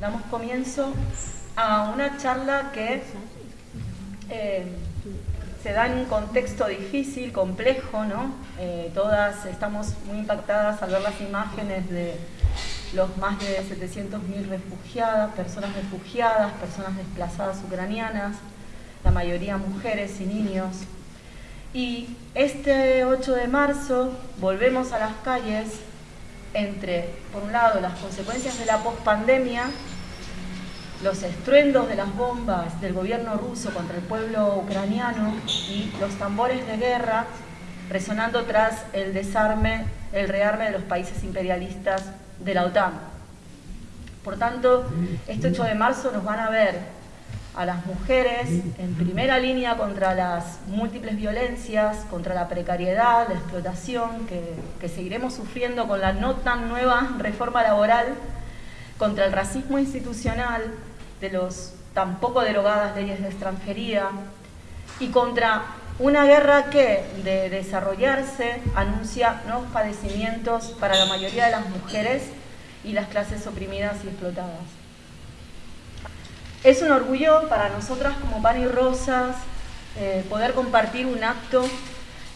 damos comienzo a una charla que eh, se da en un contexto difícil, complejo, ¿no? Eh, todas estamos muy impactadas al ver las imágenes de los más de 700.000 refugiadas, personas refugiadas, personas desplazadas ucranianas, la mayoría mujeres y niños. Y este 8 de marzo volvemos a las calles entre, por un lado, las consecuencias de la pospandemia, los estruendos de las bombas del gobierno ruso contra el pueblo ucraniano y los tambores de guerra resonando tras el desarme, el rearme de los países imperialistas de la OTAN. Por tanto, este 8 de marzo nos van a ver a las mujeres en primera línea contra las múltiples violencias, contra la precariedad, la explotación que, que seguiremos sufriendo con la no tan nueva reforma laboral, contra el racismo institucional de los tampoco derogadas leyes de extranjería y contra una guerra que, de desarrollarse, anuncia nuevos padecimientos para la mayoría de las mujeres y las clases oprimidas y explotadas. Es un orgullo para nosotras como Pan y Rosas eh, poder compartir un acto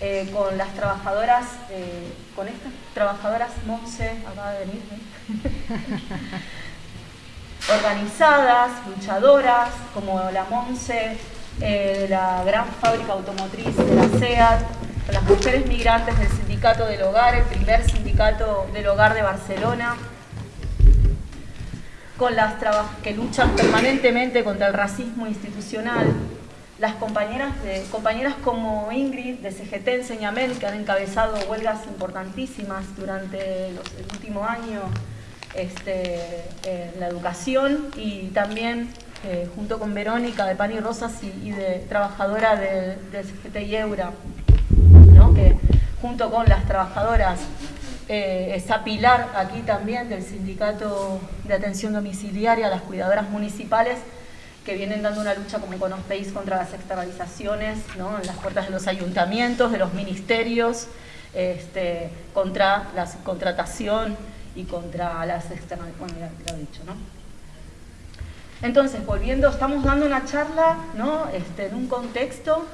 eh, con las trabajadoras, eh, con estas trabajadoras Monse, acaba de venir, organizadas, luchadoras, como la Monse, de la gran fábrica automotriz de la SEAT, las mujeres migrantes del Sindicato del Hogar, el primer sindicato del hogar de Barcelona, con las que luchan permanentemente contra el racismo institucional, las compañeras, de, compañeras como Ingrid de CGT Enseñament, que han encabezado huelgas importantísimas durante el último año este, en la educación y también eh, junto con Verónica de Pan y Rosas y, de trabajadora del de CGT y Eura, que junto con las trabajadoras eh, esa pilar aquí también del Sindicato de Atención Domiciliaria, las cuidadoras municipales, que vienen dando una lucha, como conocéis, contra las externalizaciones ¿no? en las puertas de los ayuntamientos, de los ministerios, este, contra la subcontratación y contra las externalizaciones, bueno, ya lo he dicho, ¿no? Entonces, volviendo, estamos dando una charla ¿no? este, en un contexto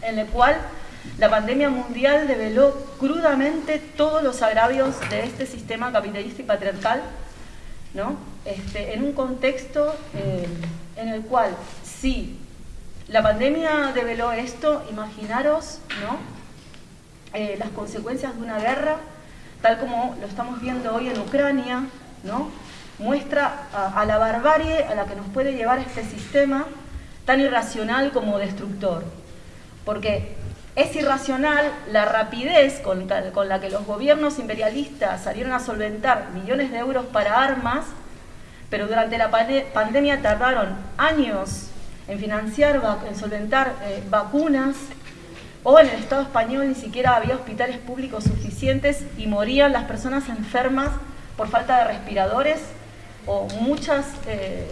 en el cual la pandemia mundial develó crudamente todos los agravios de este sistema capitalista y patriarcal, ¿no? Este, en un contexto eh, en el cual, si la pandemia develó esto, imaginaros ¿no? Eh, las consecuencias de una guerra, tal como lo estamos viendo hoy en Ucrania, ¿no? muestra a, a la barbarie a la que nos puede llevar este sistema tan irracional como destructor. Porque es irracional la rapidez con, la que los gobiernos imperialistas salieron a solventar millones de euros para armas, pero durante la pandemia tardaron años en financiar, en solventar eh, vacunas, o en el Estado español ni siquiera había hospitales públicos suficientes y morían las personas enfermas por falta de respiradores, o muchas eh,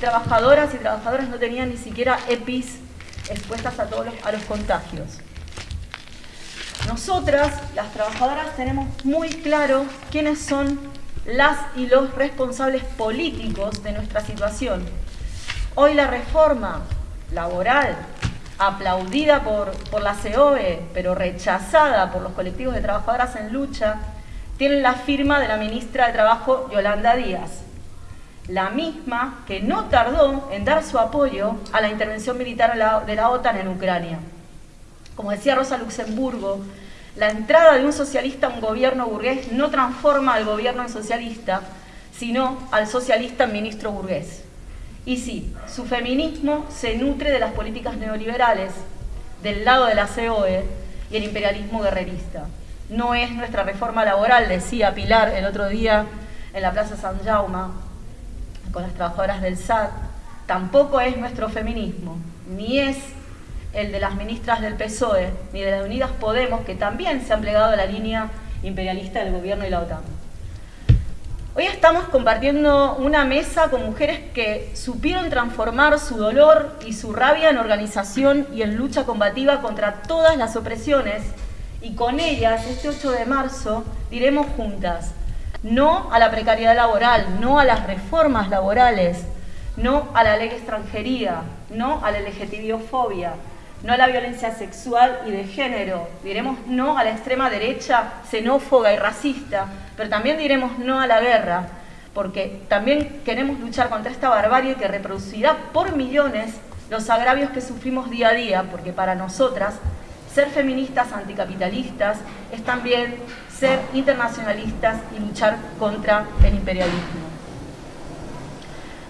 trabajadoras y trabajadoras no tenían ni siquiera EPIs expuestas a todos a los contagios. Nosotras, las trabajadoras, tenemos muy claro quiénes son las y los responsables políticos de nuestra situación. Hoy la reforma laboral, aplaudida por, por la COE, pero rechazada por los colectivos de trabajadoras en lucha, tiene la firma de la ministra de Trabajo, Yolanda Díaz, la misma que no tardó en dar su apoyo a la intervención militar de la OTAN en Ucrania. Como decía Rosa Luxemburgo, la entrada de un socialista a un gobierno burgués no transforma al gobierno en socialista, sino al socialista en ministro burgués. Y sí, su feminismo se nutre de las políticas neoliberales, del lado de la COE y el imperialismo guerrerista. No es nuestra reforma laboral, decía Pilar el otro día en la Plaza San Jaume, con las trabajadoras del SAT, tampoco es nuestro feminismo, ni es el de las ministras del PSOE ni de las Unidas Podemos, que también se han plegado a la línea imperialista del gobierno y la OTAN. Hoy estamos compartiendo una mesa con mujeres que supieron transformar su dolor y su rabia en organización y en lucha combativa contra todas las opresiones y con ellas, este 8 de marzo, diremos juntas, no a la precariedad laboral, no a las reformas laborales, no a la ley extranjería, no a la LGTBiofobia, no a la violencia sexual y de género, diremos no a la extrema derecha xenófoba y racista, pero también diremos no a la guerra, porque también queremos luchar contra esta barbarie que reproducirá por millones los agravios que sufrimos día a día, porque para nosotras ser feministas anticapitalistas es también ser internacionalistas y luchar contra el imperialismo.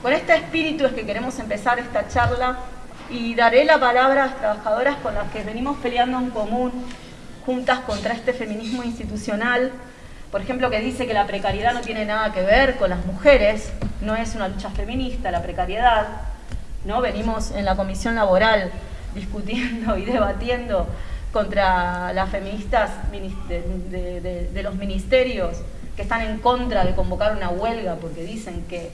Con este espíritu es que queremos empezar esta charla y daré la palabra a las trabajadoras con las que venimos peleando en común, juntas contra este feminismo institucional, por ejemplo, que dice que la precariedad no tiene nada que ver con las mujeres, no es una lucha feminista, la precariedad, ¿no? Venimos en la comisión laboral discutiendo y debatiendo contra las feministas de, los ministerios que están en contra de convocar una huelga porque dicen que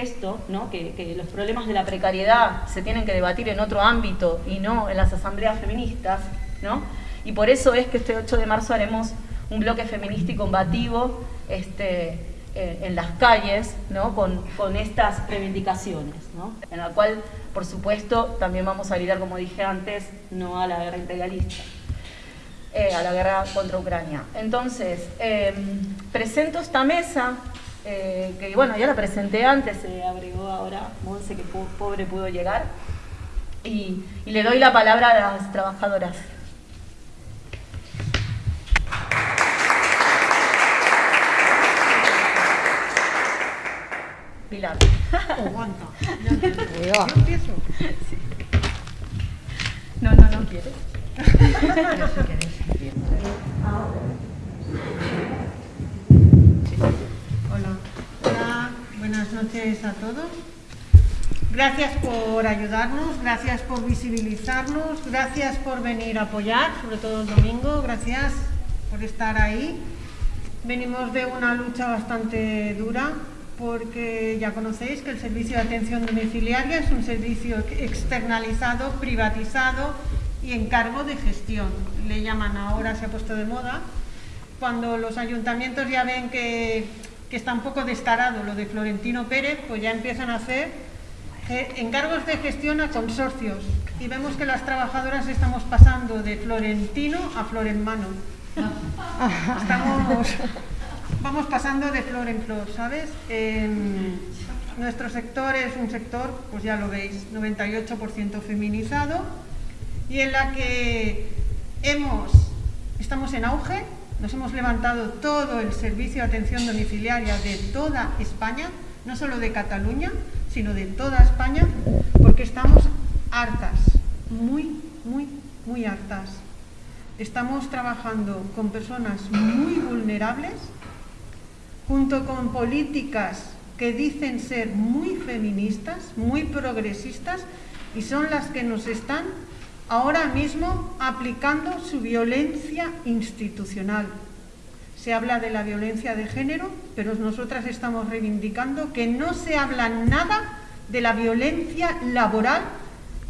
esto, ¿no? que, los problemas de la precariedad se tienen que debatir en otro ámbito y no en las asambleas feministas, ¿no? y por eso es que este 8 de marzo haremos un bloque feminista y combativo este, eh, en las calles con, estas reivindicaciones, en la cual, por supuesto, también vamos a gritar, como dije antes, no a la guerra imperialista. Eh, a la guerra contra Ucrania. Entonces, em, presento esta mesa eh, que bueno, ya la presenté antes, se agregó ahora Monse, que pobre pudo llegar, y, le doy la palabra a las trabajadoras. Pilar. Aguanta. Yo empiezo. No, no, no quieres. buenas noches a todos. Gracias por ayudarnos, gracias por visibilizarnos, gracias por venir a apoyar, sobre todo el domingo, gracias por estar ahí. Venimos de una lucha bastante dura porque ya conocéis que el servicio de atención domiciliaria es un servicio externalizado, privatizado y encargo de gestión. Le llaman ahora, se ha puesto de moda, cuando los ayuntamientos ya ven que que está un poco descarado lo de Florentino Pérez, pues ya empiezan a hacer eh, encargos de gestión a consorcios. Y vemos que las trabajadoras estamos pasando de Florentino a flor en mano. Estamos, vamos pasando de flor en flor, ¿sabes? nuestro sector es un sector, pues ya lo veis, 98% feminizado y en la que hemos, estamos en auge, nos hemos levantado todo el servicio de atención domiciliaria de toda España, no solo de Cataluña, sino de toda España, porque estamos hartas, muy, muy, muy hartas. Estamos trabajando con personas muy vulnerables, junto con políticas que dicen ser muy feministas, muy progresistas, y son las que nos están ahora mismo aplicando su violencia institucional. Se habla de la violencia de género, pero nosotras estamos reivindicando que no se habla nada de la violencia laboral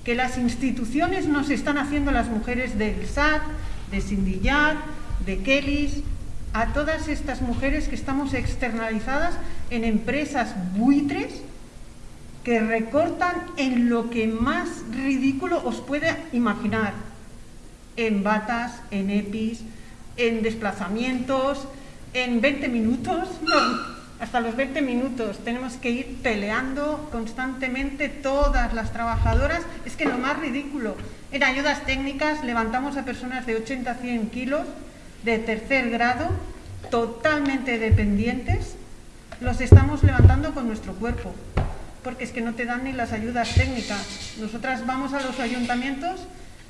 que las instituciones nos están haciendo las mujeres del SAT, de Sindillar, de Kellys, a todas estas mujeres que estamos externalizadas en empresas buitres que recortan en lo que más ridículo os puede imaginar, en batas, en EPIs, en desplazamientos, en 20 minutos, hasta los 20 minutos. Tenemos que ir peleando constantemente todas las trabajadoras, es que lo más ridículo, en ayudas técnicas levantamos a personas de 80 a 100 kilos de tercer grado, totalmente dependientes, los estamos levantando con nuestro cuerpo porque es que no te dan ni las ayudas técnicas. Nosotras vamos a los ayuntamientos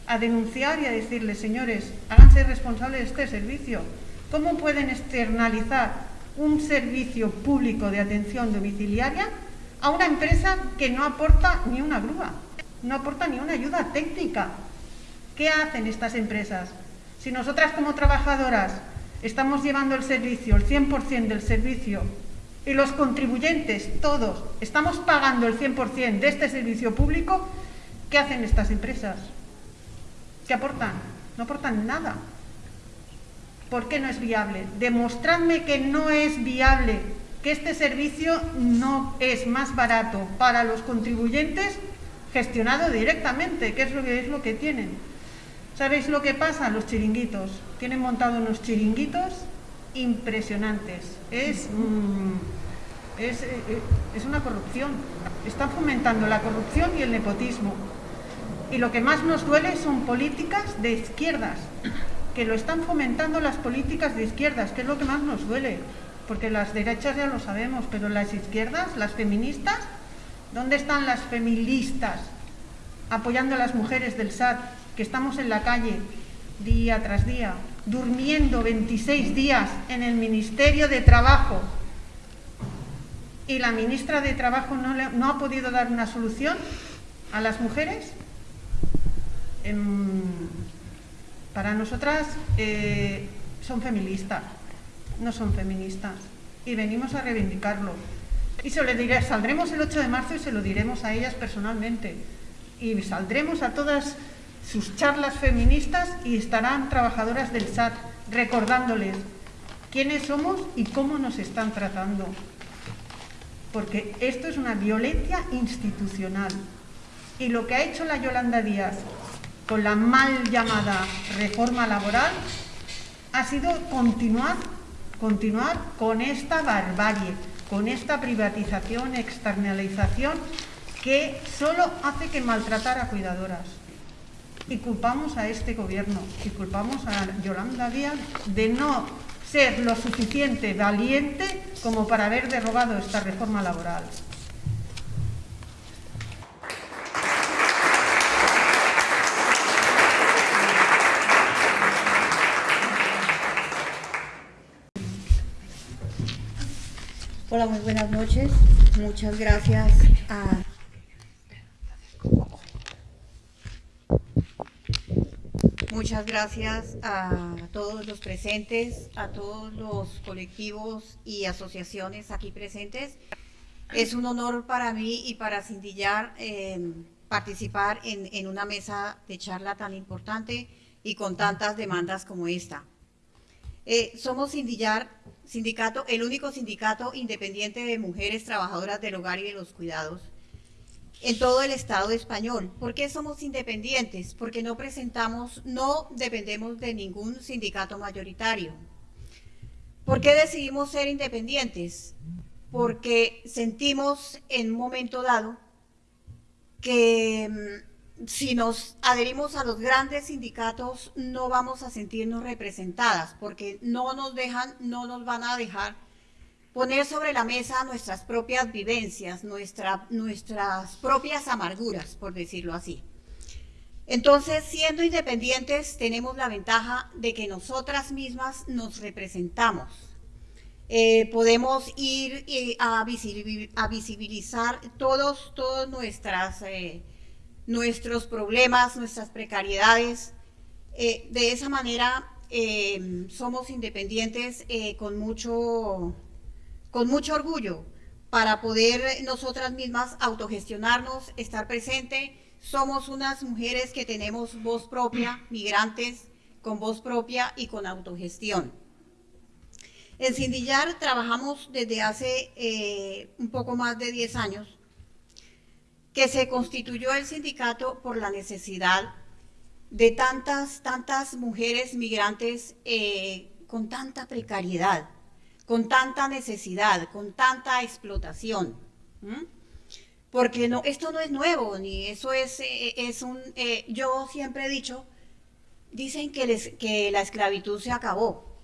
a denunciar y a decirles, señores, háganse responsables de este servicio. ¿Cómo pueden externalizar un servicio público de atención domiciliaria a una empresa que no aporta ni una grúa, no aporta ni una ayuda técnica? ¿Qué hacen estas empresas? Si nosotras como trabajadoras estamos llevando el servicio, el 100% del servicio y los contribuyentes, todos, estamos pagando el 100% de este servicio público, ¿qué hacen estas empresas? ¿Qué aportan? No aportan nada. ¿Por qué no es viable? Demostradme que no es viable, que este servicio no es más barato para los contribuyentes gestionado directamente, que es lo que, es lo que tienen. ¿Sabéis lo que pasa? Los chiringuitos. Tienen montado unos chiringuitos impresionantes. Es, mm, es, eh, eh, es una corrupción. Están fomentando la corrupción y el nepotismo. Y lo que más nos duele son políticas de izquierdas, que lo están fomentando las políticas de izquierdas, que es lo que más nos duele, porque las derechas ya lo sabemos, pero las izquierdas, las feministas, ¿dónde están las feministas apoyando a las mujeres del SAT, que estamos en la calle día tras día, durmiendo 26 días en el Ministerio de Trabajo, y la ministra de Trabajo no, le, no ha podido dar una solución a las mujeres? Em, para nosotras eh, son feministas, no son feministas, y venimos a reivindicarlo. Y se lo diré, saldremos el 8 de marzo y se lo diremos a ellas personalmente. Y saldremos a todas sus charlas feministas y estarán trabajadoras del SAT recordándoles quiénes somos y cómo nos están tratando. Porque esto es una violencia institucional. Y lo que ha hecho la Yolanda Díaz con la mal llamada reforma laboral ha sido continuar, continuar con esta barbarie, con esta privatización, externalización que solo hace que maltratar a cuidadoras. Y culpamos a este gobierno y culpamos a Yolanda Díaz de no ser lo suficiente valiente como para haber derogado esta reforma laboral. Hola, muy buenas noches. Muchas gracias a... Muchas gracias a todos los presentes, a todos los colectivos y asociaciones aquí presentes. Es un honor para mí y para Cindillar eh, participar en, en una mesa de charla tan importante y con tantas demandas como esta. Eh, somos Sindillar, sindicato, el único sindicato independiente de mujeres trabajadoras del hogar y de los cuidados en todo el Estado español. ¿Por qué somos independientes? Porque no presentamos, no dependemos de ningún sindicato mayoritario. ¿Por qué decidimos ser independientes? Porque sentimos en un momento dado que mm, si nos adherimos a los grandes sindicatos no vamos a sentirnos representadas porque no nos dejan, no nos van a dejar poner sobre la mesa nuestras propias vivencias, nuestra, nuestras propias amarguras, por decirlo así. Entonces, siendo independientes, tenemos la ventaja de que nosotras mismas nos representamos. Eh, podemos ir eh, a, visibilizar todos, todas nuestras... Eh, nuestros problemas, nuestras precariedades. De esa manera somos independientes con, mucho, con mucho orgullo para poder nosotras mismas autogestionarnos, estar presente. Somos unas mujeres que tenemos voz propia, migrantes con voz propia y con autogestión. En Sindillar trabajamos desde hace un poco más de 10 años que se constituyó el sindicato por la necesidad de tantas, tantas mujeres migrantes eh, con tanta precariedad, con tanta necesidad, con tanta explotación. Porque no, esto no es nuevo, ni eso es, eh, es un... Eh, yo siempre he dicho, dicen que, les, que la esclavitud se acabó,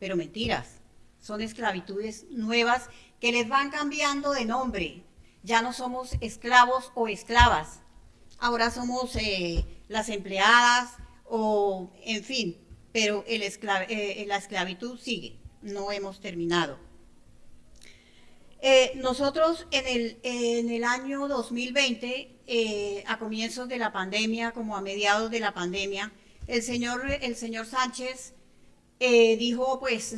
pero mentiras, son esclavitudes nuevas que les van cambiando de nombre, ya no somos esclavos o esclavas, ahora somos eh, las empleadas o, en fin, pero eh, la esclavitud sigue, no hemos terminado. Eh, nosotros en el, en el, año 2020, a comienzos de la pandemia, como a mediados de la pandemia, el señor, el señor Sánchez dijo pues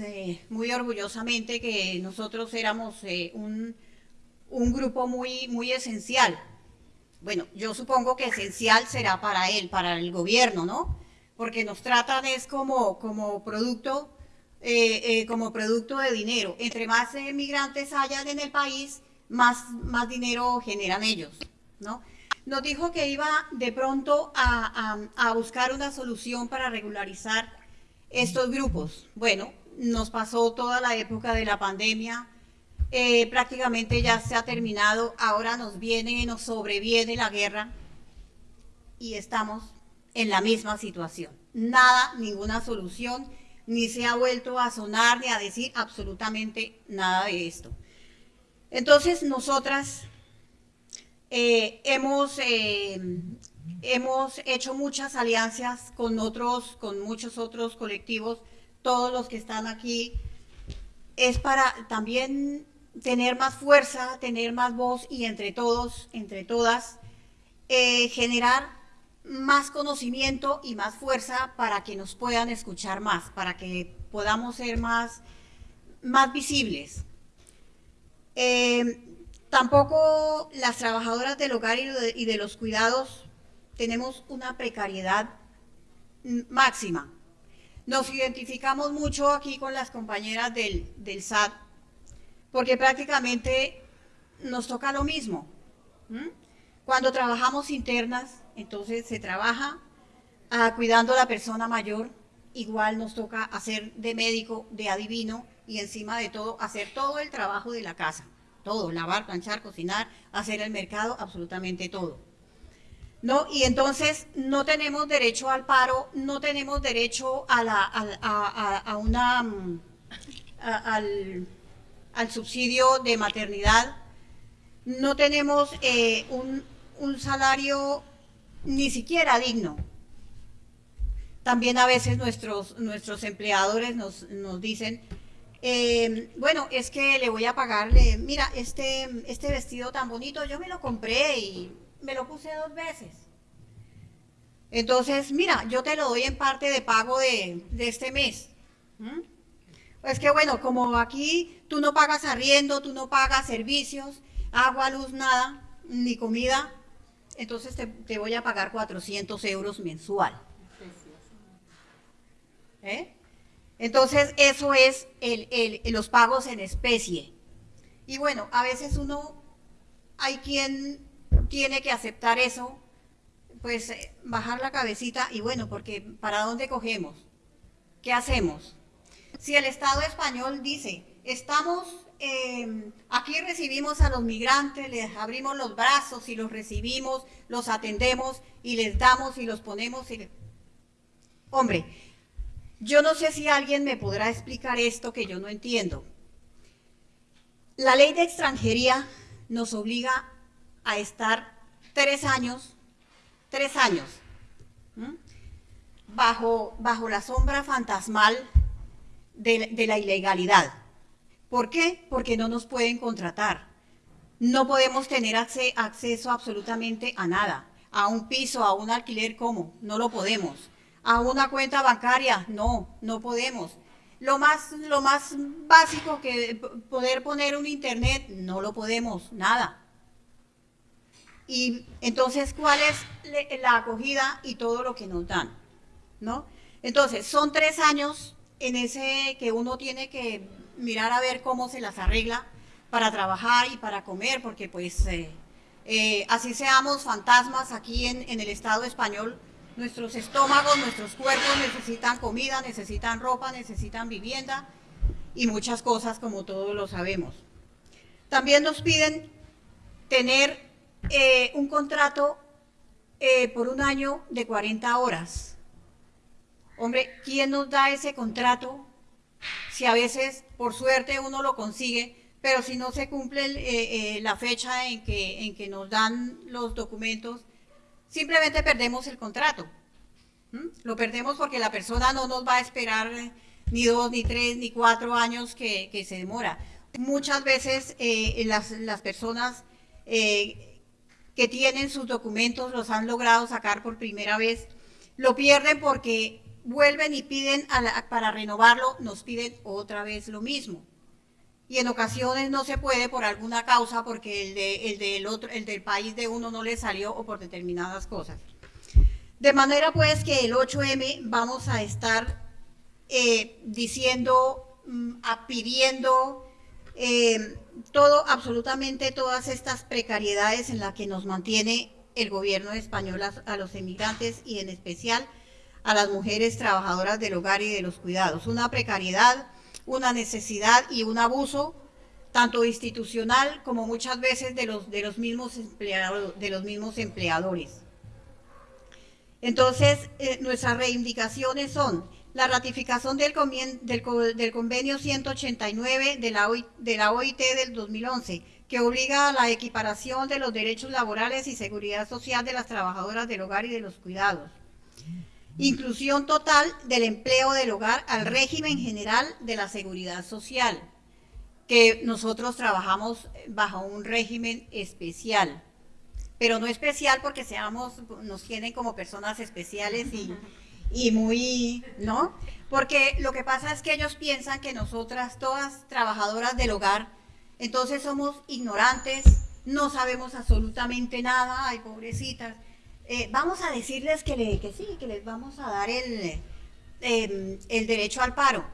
muy orgullosamente que nosotros éramos un un grupo muy, muy esencial. Bueno, yo supongo que esencial será para él, para el gobierno, ¿no? Porque nos tratan es como, como producto eh, eh, como producto de dinero. Entre más migrantes hayan en el país, más, más dinero generan ellos, ¿no? Nos dijo que iba de pronto a, a buscar una solución para regularizar estos grupos. Bueno, nos pasó toda la época de la pandemia, eh, prácticamente ya se ha terminado, ahora nos viene, nos sobreviene la guerra y estamos en la misma situación. Nada, ninguna solución, ni se ha vuelto a sonar ni a decir absolutamente nada de esto. Entonces, nosotras eh, hemos, eh, hemos hecho muchas alianzas con otros, con muchos otros colectivos, todos los que están aquí, es para también tener más fuerza, tener más voz y entre todos, entre todas, eh, generar más conocimiento y más fuerza para que nos puedan escuchar más, para que podamos ser más, más visibles. Eh, tampoco las trabajadoras del hogar y de, los cuidados tenemos una precariedad máxima. Nos identificamos mucho aquí con las compañeras del, del SAT porque prácticamente nos toca lo mismo. Cuando trabajamos internas, entonces se trabaja ah, cuidando a la persona mayor, igual nos toca hacer de médico, de adivino y encima de todo hacer todo el trabajo de la casa, todo, lavar, planchar, cocinar, hacer el mercado, absolutamente todo. ¿No? Y entonces no tenemos derecho al paro, no tenemos derecho a, una, mm, al, al subsidio de maternidad, no tenemos eh, un, salario ni siquiera digno. También a veces nuestros, nuestros empleadores nos, dicen, eh, bueno, es que le voy a pagarle, mira, este, este vestido tan bonito, yo me lo compré y me lo puse dos veces. Entonces, mira, yo te lo doy en parte de pago de, este mes. Es que bueno, como aquí tú no pagas arriendo, tú no pagas servicios, agua, luz, nada, ni comida, entonces te, voy a pagar 400 euros mensual. ¿Eh? Entonces eso es los pagos en especie. Y bueno, a veces uno, hay quien tiene que aceptar eso, pues eh, bajar la cabecita y bueno, porque ¿para dónde cogemos? ¿Qué hacemos? si el Estado español dice, estamos, eh, aquí recibimos a los migrantes, les abrimos los brazos y los recibimos, los atendemos y les damos y los ponemos. Hombre, yo no sé si alguien me podrá explicar esto que yo no entiendo. La ley de extranjería nos obliga a estar tres años, tres años, bajo, bajo la sombra fantasmal de, la ilegalidad. ¿Por qué? Porque no nos pueden contratar. No podemos tener acceso absolutamente a nada. A un piso, a un alquiler, ¿cómo? No lo podemos. A una cuenta bancaria, no, no podemos. Lo más, lo más básico que poder poner un internet, no lo podemos, nada. Y entonces, ¿cuál es la acogida y todo lo que nos dan? ¿No? Entonces, son tres años en ese que uno tiene que mirar a ver cómo se las arregla para trabajar y para comer, porque pues eh, eh, así seamos fantasmas aquí en, el Estado español, nuestros estómagos, nuestros cuerpos necesitan comida, necesitan ropa, necesitan vivienda y muchas cosas como todos lo sabemos. También nos piden tener eh, un contrato por un año de 40 horas Hombre, ¿quién nos da ese contrato? Si a veces, por suerte, uno lo consigue, pero si no se cumple eh, eh, la fecha en que, en que nos dan los documentos, simplemente perdemos el contrato. Lo perdemos porque la persona no nos va a esperar ni dos, ni tres, ni cuatro años que, se demora. Muchas veces eh, las, las, personas que tienen sus documentos los han logrado sacar por primera vez, lo pierden porque vuelven y piden para renovarlo, nos piden otra vez lo mismo. Y en ocasiones no se puede por alguna causa porque el, de, el, del, otro, el del país de uno no le salió o por determinadas cosas. De manera pues que el 8M vamos a estar eh, diciendo, mm, pidiendo eh, todo, absolutamente todas estas precariedades en las que nos mantiene el gobierno español a, los emigrantes y en especial a las mujeres trabajadoras del hogar y de los cuidados. Una precariedad, una necesidad y un abuso tanto institucional como muchas veces de los, de los, mismos, empleados, de los mismos empleadores. Entonces, eh, nuestras reivindicaciones son la ratificación del, convenio 189 de la, de la OIT del 2011, que obliga a la equiparación de los derechos laborales y seguridad social de las trabajadoras del hogar y de los cuidados. Inclusión total del empleo del hogar al régimen general de la seguridad social, que nosotros trabajamos bajo un régimen especial, pero no especial porque seamos, nos tienen como personas especiales y y muy, ¿no? Porque lo que pasa es que ellos piensan que nosotras, todas trabajadoras del hogar, entonces somos ignorantes, no sabemos absolutamente nada, ay, pobrecitas. Eh, vamos a decirles que, le, que sí, que les vamos a dar el, em, el derecho al paro.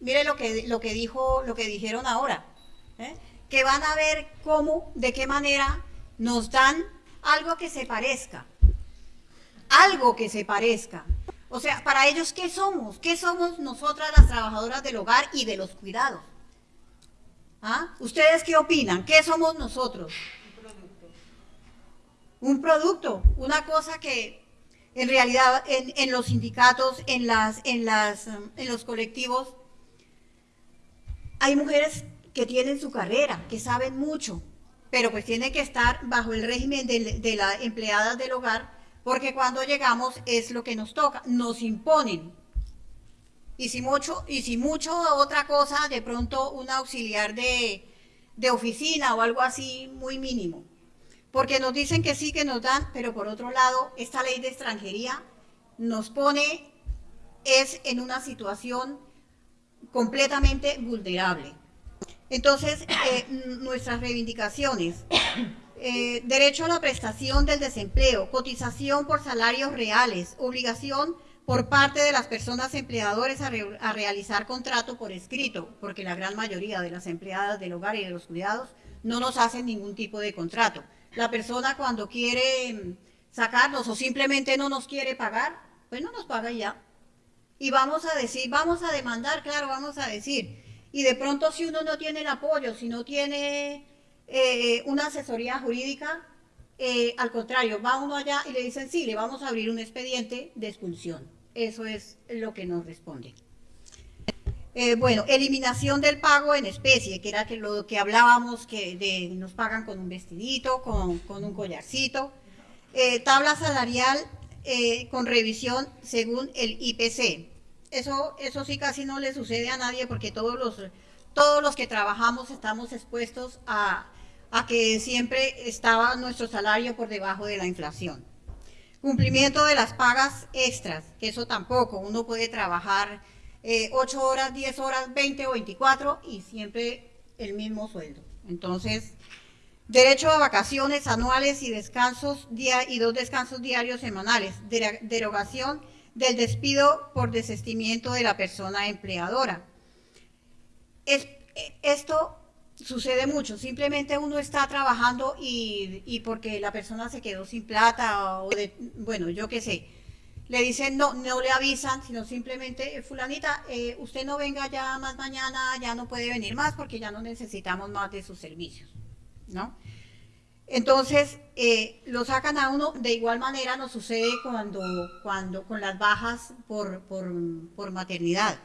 Mire lo que, lo que, dijo, lo que dijeron ahora, ¿eh? que van a ver cómo, de qué manera nos dan algo que se parezca, algo que se parezca. O sea, para ellos, ¿qué somos? ¿Qué somos nosotras las trabajadoras del hogar y de los cuidados? ¿Ah? ¿Ustedes qué opinan? ¿Qué somos nosotros? Un producto. Un producto, una cosa que en realidad en, los sindicatos, en, las, en, las, en los colectivos, hay mujeres que tienen su carrera, que saben mucho, pero pues tienen que estar bajo el régimen de, de las empleadas del hogar porque cuando llegamos es lo que nos toca, nos imponen. Y si mucho, y si mucho otra cosa, de pronto un auxiliar de, de oficina o algo así muy mínimo. Porque nos dicen que sí, que nos dan, pero por otro lado, esta ley de extranjería nos pone, es en una situación completamente vulnerable. Entonces, eh, nuestras reivindicaciones eh, derecho a la prestación del desempleo, cotización por salarios reales, obligación por parte de las personas empleadores a, realizar contrato por escrito, porque la gran mayoría de las empleadas del hogar y de los cuidados no nos hacen ningún tipo de contrato. La persona cuando quiere mm, sacarnos o simplemente no nos quiere pagar, pues no nos paga ya. Y vamos a decir, vamos a demandar, claro, vamos a decir. Y de pronto si uno no tiene el apoyo, si no tiene eh, una asesoría jurídica, eh, al contrario, va uno allá y le dicen, sí, le vamos a abrir un expediente de expulsión. Eso es lo que nos responde. Eh, bueno, eliminación del pago en especie, que era que lo que hablábamos, que de, nos pagan con un vestidito, con, con un collarcito. tabla salarial con revisión según el IPC. Eso, eso sí casi no le sucede a nadie porque todos los, todos los que trabajamos estamos expuestos a, a que siempre estaba nuestro salario por debajo de la inflación. Cumplimiento de las pagas extras, que eso tampoco, uno puede trabajar 8 eh, horas, 10 horas, 20 o 24 y siempre el mismo sueldo. Entonces, derecho a vacaciones anuales y descansos y dos descansos diarios semanales, derogación del despido por desestimiento de la persona empleadora. Es, esto sucede mucho, simplemente uno está trabajando y, porque la persona se quedó sin plata o de, bueno, yo qué sé, le dicen no, no le avisan, sino simplemente, fulanita, eh, usted no venga ya más mañana, ya no puede venir más porque ya no necesitamos más de sus servicios, ¿no? Entonces, eh, lo sacan a uno, de igual manera nos sucede cuando, cuando con las bajas por, por, maternidad.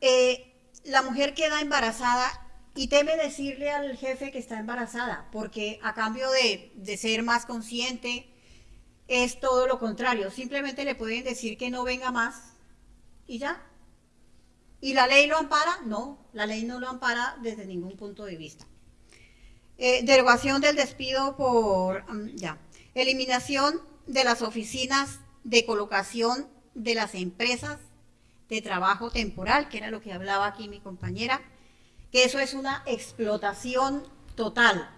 Eh, la mujer queda embarazada y teme decirle al jefe que está embarazada, porque a cambio de, ser más consciente, es todo lo contrario. Simplemente le pueden decir que no venga más y ya. ¿Y la ley lo ampara? No, la ley no lo ampara desde ningún punto de vista. Eh, derogación del despido por, mm, ya, eliminación de las oficinas de colocación de las empresas de trabajo temporal, que era lo que hablaba aquí mi compañera, que eso es una explotación total,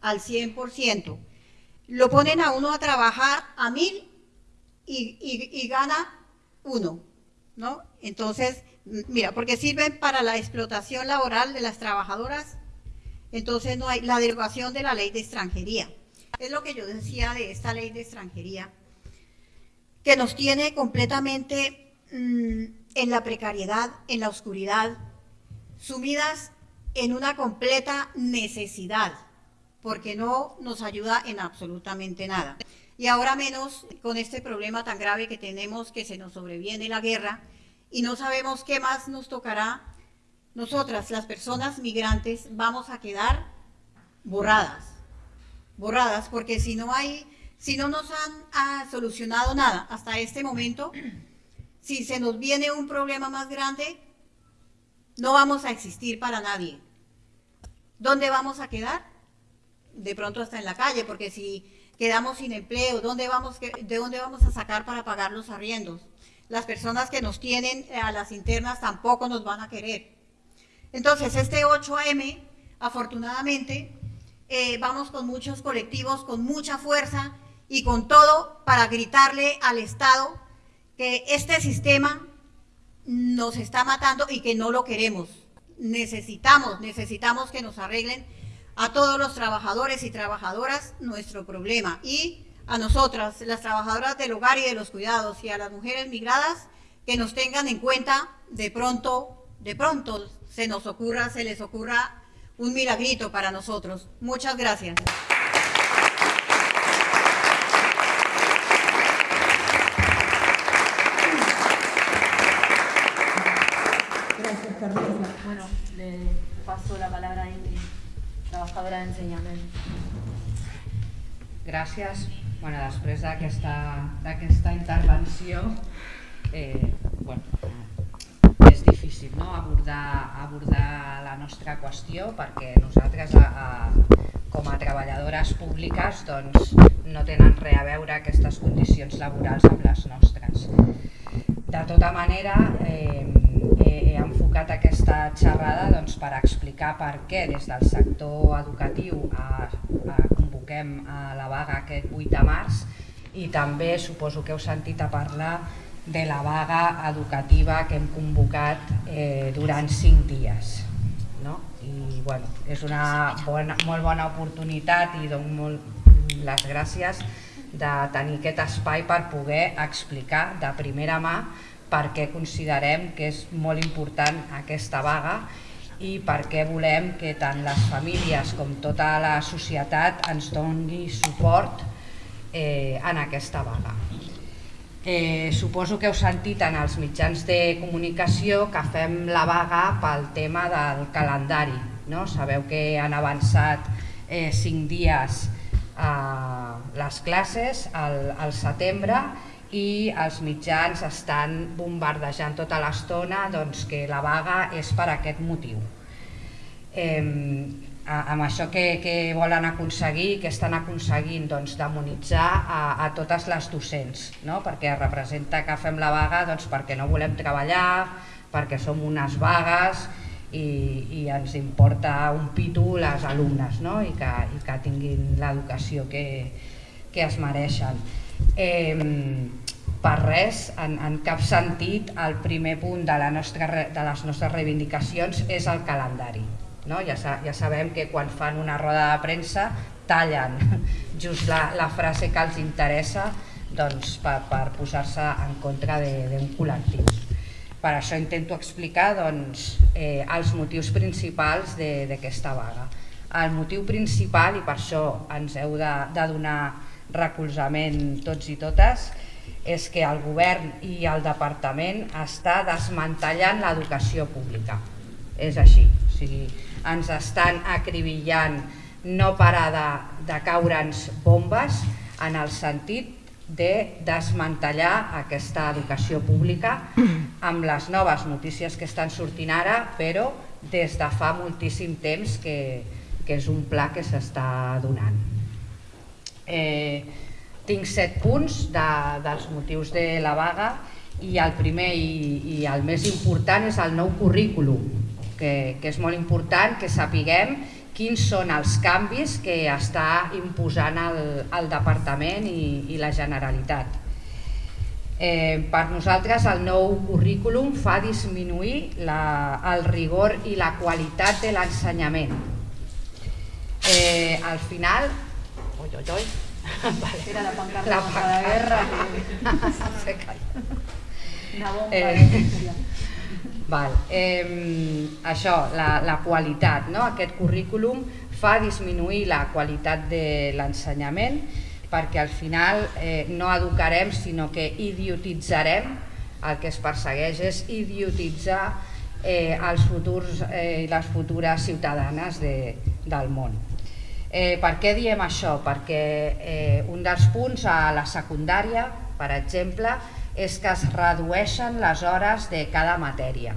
al 100%. Lo ponen a uno a trabajar a mil y, gana uno, ¿no? Entonces, mira, porque sirven para la explotación laboral de las trabajadoras, entonces no hay la derogación de la ley de extranjería. Es lo que yo decía de esta ley de extranjería, que nos tiene completamente mm, en la precariedad, en la oscuridad, sumidas en una completa necesidad, porque no nos ayuda en absolutamente nada. Y ahora menos con este problema tan grave que tenemos, que se nos sobreviene la guerra, y no sabemos qué más nos tocará. Nosotras, las personas migrantes, vamos a quedar borradas, borradas, porque si no hay, si no nos han solucionado nada hasta este momento, si se nos viene un problema más grande, no vamos a existir para nadie. ¿Dónde vamos a quedar? De pronto hasta en la calle, porque si quedamos sin empleo, ¿dónde vamos, ¿de dónde vamos a sacar para pagar los arriendos? Las personas que nos tienen a las internas tampoco nos van a querer. Entonces, este 8AM, afortunadamente, eh, vamos con muchos colectivos, con mucha fuerza y con todo para gritarle al Estado que este sistema nos está matando y que no lo queremos. Necesitamos, necesitamos que nos arreglen a todos los trabajadores y trabajadoras nuestro problema y a nosotras, las trabajadoras del hogar y de los cuidados y a las mujeres migradas que nos tengan en cuenta de pronto, de pronto se nos ocurra, se les ocurra un milagrito para nosotros. Muchas gracias. Bueno, le paso la palabra a Ingrid, trabajadora de enseñamiento. Gràcies. Bueno, després d'aquesta intervenció, eh, bueno, és difícil no? abordar, abordar la nostra qüestió perquè nosaltres a, a, com a treballadores públiques doncs, no tenen res a veure aquestes condicions laborals amb les nostres. De tota manera, eh, he enfocat aquesta xerrada doncs, per explicar per què des del sector educatiu a, a convoquem a la vaga aquest 8 de març i també suposo que heu sentit a parlar de la vaga educativa que hem convocat eh, durant 5 dies. No? I bueno, és una bona, molt bona oportunitat i dono molt les gràcies de tenir aquest espai per poder explicar de primera mà per què considerem que és molt important aquesta vaga i per què volem que tant les famílies com tota la societat ens doni suport eh, en aquesta vaga. Eh, suposo que heu sentit en els mitjans de comunicació que fem la vaga pel tema del calendari. No? Sabeu que han avançat eh, cinc dies eh, les classes al, al setembre i els mitjans estan bombardejant tota l'estona doncs, que la vaga és per aquest motiu. Eh, amb això que, que volen aconseguir, que estan aconseguint doncs, demonitzar a, a totes les docents, no? perquè representa que fem la vaga doncs, perquè no volem treballar, perquè som unes vagues i, i ens importa un pitu les alumnes no? I, que, i que tinguin l'educació que, que es mereixen eh, per res, en, en cap sentit, el primer punt de, la nostra, de les nostres reivindicacions és el calendari. No? Ja, ja sabem que quan fan una roda de premsa tallen just la, la frase que els interessa doncs, per, per posar-se en contra d'un col·lectiu. Per això intento explicar doncs, eh, els motius principals d'aquesta vaga. El motiu principal, i per això ens heu de, de donar recolzament tots i totes és que el govern i el departament està desmantellant l'educació pública. És així, o sigui, ens estan acribillant no parar de, de caure'ns bombes en el sentit de desmantellar aquesta educació pública amb les noves notícies que estan sortint ara, però des de fa moltíssim temps que, que és un pla que s'està donant. Eh, tinc set punts de, dels motius de la vaga i el primer i, i el més important és el nou currículum, que, que és molt important que sapiguem quins són els canvis que està imposant el, el Departament i, i la Generalitat. Eh, per nosaltres el nou currículum fa disminuir la, el rigor i la qualitat de l'ensenyament. Eh, al final... Oi, oi, oi. Vale. Era la pancarta La contra la guerra. Se calla. Una bomba. Eh, Val. Eh, això, la, la qualitat, no? aquest currículum fa disminuir la qualitat de l'ensenyament perquè al final eh, no educarem sinó que idiotitzarem, el que es persegueix és idiotitzar eh, els futurs eh, i les futures ciutadanes de, del món. Eh, per què diem això? Perquè eh, un dels punts a la secundària, per exemple, és que es redueixen les hores de cada matèria.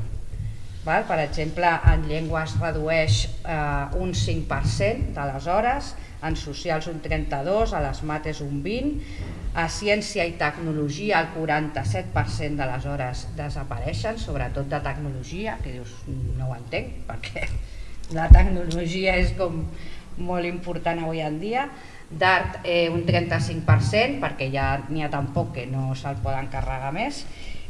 Val? Per exemple, en llengua es redueix eh, un 5% de les hores, en socials un 32%, a les mates un 20%, a ciència i tecnologia el 47% de les hores desapareixen, sobretot de tecnologia, que dius, no ho entenc, perquè la tecnologia és com molt important avui en dia, d'art eh, un 35%, perquè ja n'hi ha tan poc que no se'l poden carregar més,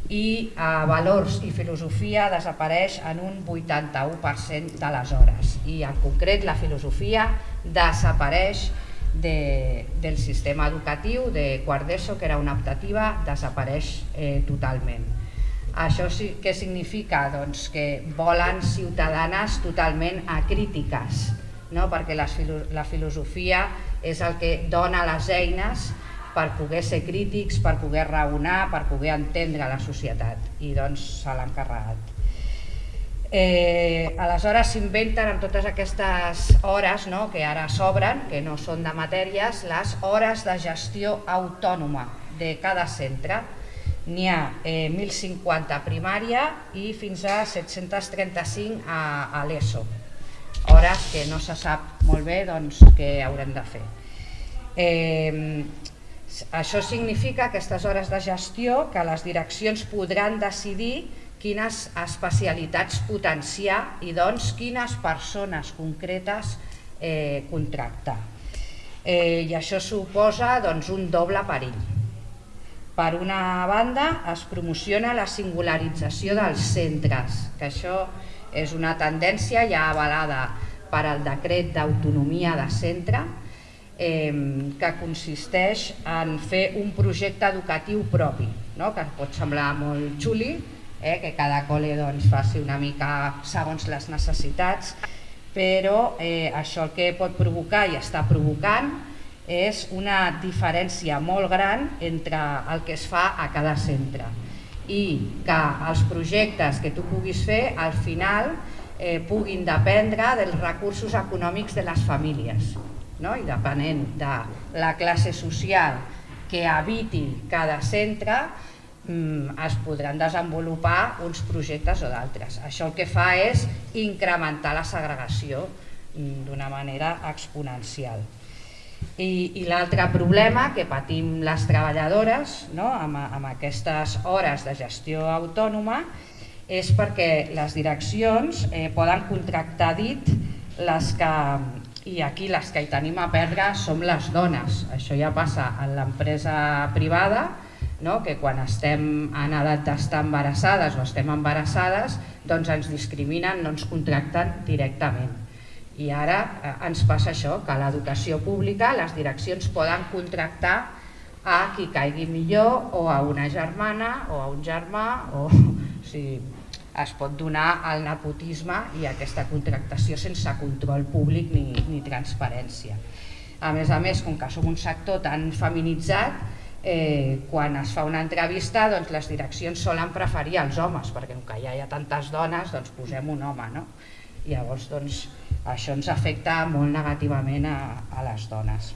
i eh, valors i filosofia desapareix en un 81% de les hores. I en concret la filosofia desapareix de, del sistema educatiu de quart d'ESO que era una optativa desapareix eh, totalment. Això sí que significa? Doncs, que volen ciutadanes totalment acrítiques no? perquè la, la filosofia és el que dona les eines per poder ser crítics, per poder raonar, per poder entendre la societat i doncs se l'han carregat. Eh, aleshores s'inventen amb totes aquestes hores no, que ara s'obren, que no són de matèries, les hores de gestió autònoma de cada centre. N'hi ha eh, 1.050 a primària i fins a 735 a, a l'ESO. Hores que no se sap molt bé doncs, què haurem de fer. Eh, això significa aquestes hores de gestió que les direccions podran decidir quines especialitats potenciar i doncs quines persones concretes eh, contractar. Eh, I això suposa doncs, un doble perill. Per una banda es promociona la singularització dels centres, que això és una tendència ja avalada per al decret d'autonomia de centre, que consisteix en fer un projecte educatiu propi, no? que pot semblar molt xuli, eh, que cada col·le doncs, faci una mica segons les necessitats, però eh, això el que pot provocar i està provocant és una diferència molt gran entre el que es fa a cada centre i que els projectes que tu puguis fer al final eh, puguin dependre dels recursos econòmics de les famílies no? i depenent de la classe social que habiti cada centre Mm, es podran desenvolupar uns projectes o d'altres. Això el que fa és incrementar la segregació mm, d'una manera exponencial. I, i l'altre problema que patim les treballadores no, amb, amb aquestes hores de gestió autònoma és perquè les direccions eh, poden contractar dit les que, i aquí les que hi tenim a perdre som les dones. Això ja passa en l'empresa privada, no? que quan estem en edat d'estar embarassades o estem embarassades doncs ens discriminen, no ens contracten directament. I ara eh, ens passa això, que l'educació pública les direccions poden contractar a qui caigui millor o a una germana o a un germà o, o sigui, es pot donar el nepotisme i aquesta contractació sense control públic ni, ni transparència. A més a més, com que som un sector tan feminitzat, eh, quan es fa una entrevista doncs les direccions solen preferir els homes perquè com que ja hi ha tantes dones doncs posem un home no? llavors doncs, això ens afecta molt negativament a, a les dones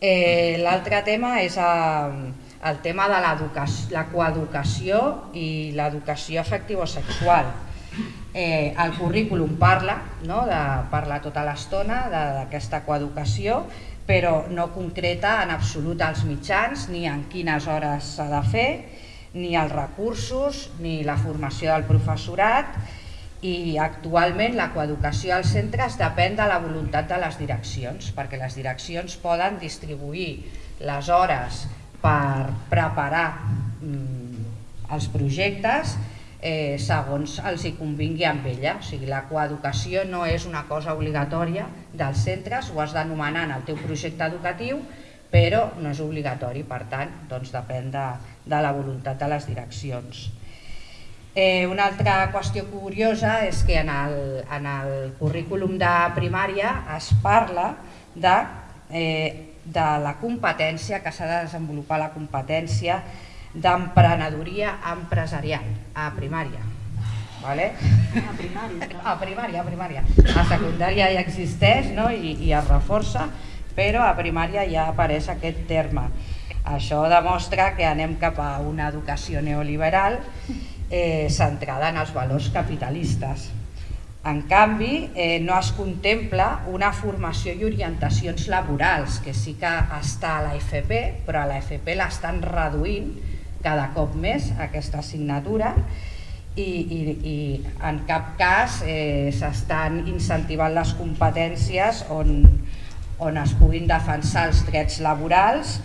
eh, l'altre tema és a, eh, el tema de la coeducació i l'educació afectivo-sexual eh, el currículum parla, no? de, parla tota l'estona d'aquesta coeducació però no concreta en absolut els mitjans, ni en quines hores s'ha de fer, ni els recursos, ni la formació del professorat, i actualment la coeducació als centres depèn de la voluntat de les direccions, perquè les direccions poden distribuir les hores per preparar mm, els projectes eh, segons els hi convingui amb ella. O sigui, la coeducació no és una cosa obligatòria dels centres, ho has d'anomenar en el teu projecte educatiu, però no és obligatori, per tant, doncs depèn de, de la voluntat de les direccions. Eh, una altra qüestió curiosa és que en el, en el currículum de primària es parla de, eh, de la competència, que s'ha de desenvolupar la competència d'emprenedoria empresarial a primària. Vale? A primària. A primària, a primària. A secundària ja existeix no? I, i es reforça, però a primària ja apareix aquest terme. Això demostra que anem cap a una educació neoliberal eh, centrada en els valors capitalistes. En canvi, eh, no es contempla una formació i orientacions laborals, que sí que està a la FP, però a la FP l'estan reduint cada cop més aquesta assignatura i, i, i en cap cas eh, s'estan incentivant les competències on, on es puguin defensar els drets laborals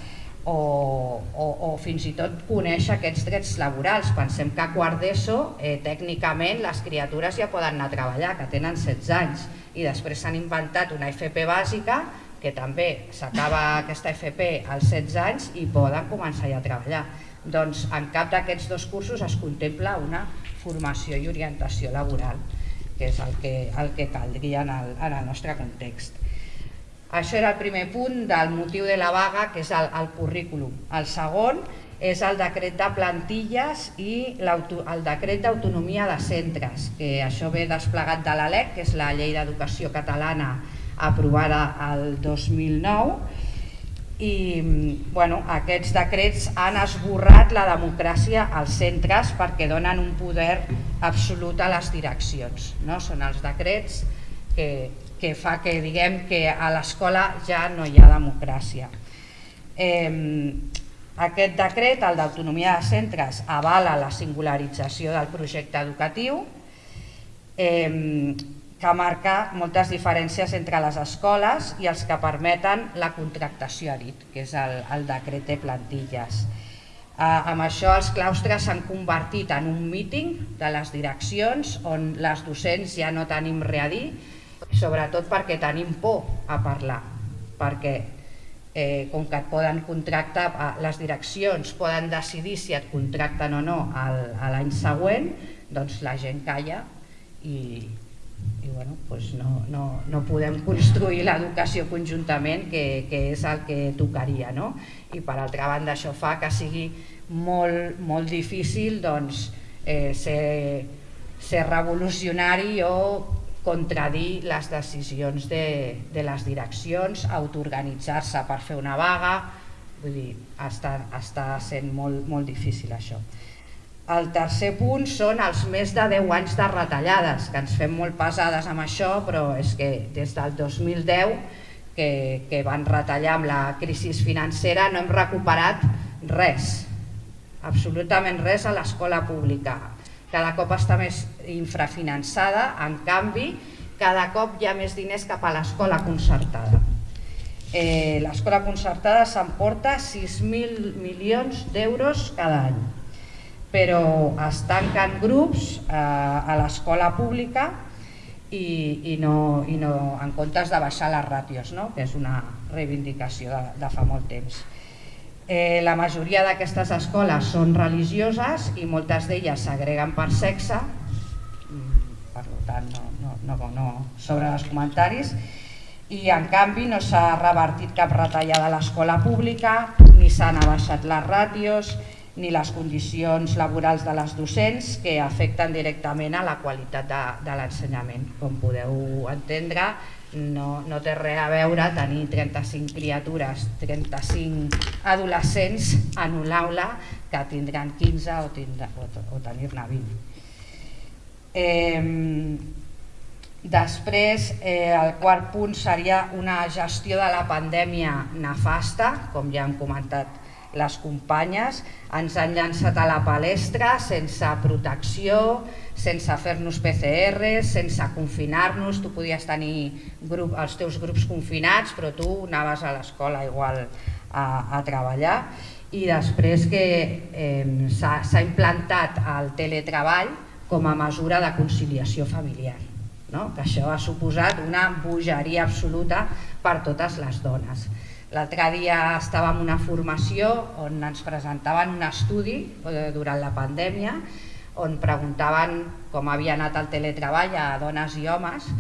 o, o, o fins i tot conèixer aquests drets laborals. Pensem que a quart d'ESO eh, tècnicament les criatures ja poden anar a treballar, que tenen 16 anys i després s'han inventat una FP bàsica que també s'acaba aquesta FP als 16 anys i poden començar ja a treballar. Doncs en cap d'aquests dos cursos es contempla una formació i orientació laboral, que és el que, el que caldria en el, en el nostre context. Això era el primer punt del motiu de la vaga, que és el, el currículum. El segon és el decret de plantilles i el decret d'autonomia de centres, que això ve desplegat de l'ALEC, que és la llei d'educació catalana aprovada el 2009, i bueno, aquests decrets han esborrat la democràcia als centres perquè donen un poder absolut a les direccions. No? Són els decrets que, que fa que diguem que a l'escola ja no hi ha democràcia. Eh, aquest decret, el d'autonomia de centres, avala la singularització del projecte educatiu, eh, que marca moltes diferències entre les escoles i els que permeten la contractació, ha dit, que és el, el decret de plantilles. Eh, amb això els claustres s'han convertit en un míting de les direccions on les docents ja no tenim res a dir, sobretot perquè tenim por a parlar, perquè eh, com que et poden contractar, eh, les direccions poden decidir si et contracten o no l'any següent, doncs la gent calla i, i bueno, doncs no, no, no podem construir l'educació conjuntament que, que és el que tocaria no? i per altra banda això fa que sigui molt, molt difícil doncs, eh, ser, ser revolucionari o contradir les decisions de, de les direccions, autoorganitzar-se per fer una vaga, vull dir, està, està sent molt, molt difícil això. El tercer punt són els més de 10 anys de retallades, que ens fem molt pesades amb això, però és que des del 2010 que, que van retallar amb la crisi financera no hem recuperat res, absolutament res a l'escola pública. Cada cop està més infrafinançada, en canvi, cada cop hi ha més diners cap a l'escola concertada. Eh, l'escola concertada s'emporta 6.000 milions d'euros cada any però es tanquen grups eh, a l'escola pública i, i, no, i no, en comptes de baixar les ràtios, no? que és una reivindicació de, de fa molt temps. Eh, la majoria d'aquestes escoles són religioses i moltes d'elles s'agreguen per sexe, per tant no, no, no, no sobre els comentaris, i en canvi no s'ha revertit cap retallada a l'escola pública, ni s'han abaixat les ràtios, ni les condicions laborals de les docents que afecten directament a la qualitat de, de l'ensenyament. Com podeu entendre, no, no té res a veure tenir 35 criatures, 35 adolescents en un aula que tindran 15 o, o, o tenir-ne 20. Després, eh, el quart punt seria una gestió de la pandèmia nefasta, com ja hem comentat les companyes. Ens han llançat a la palestra sense protecció, sense fer-nos PCR, sense confinar-nos, tu podies tenir grup, els teus grups confinats però tu anaves a l'escola igual a, a treballar. I després que eh, s'ha implantat el teletreball com a mesura de conciliació familiar, no? que això ha suposat una bogeria absoluta per totes les dones. L'altre dia estàvem en una formació on ens presentaven un estudi eh, durant la pandèmia on preguntaven com havia anat el teletreball a dones i homes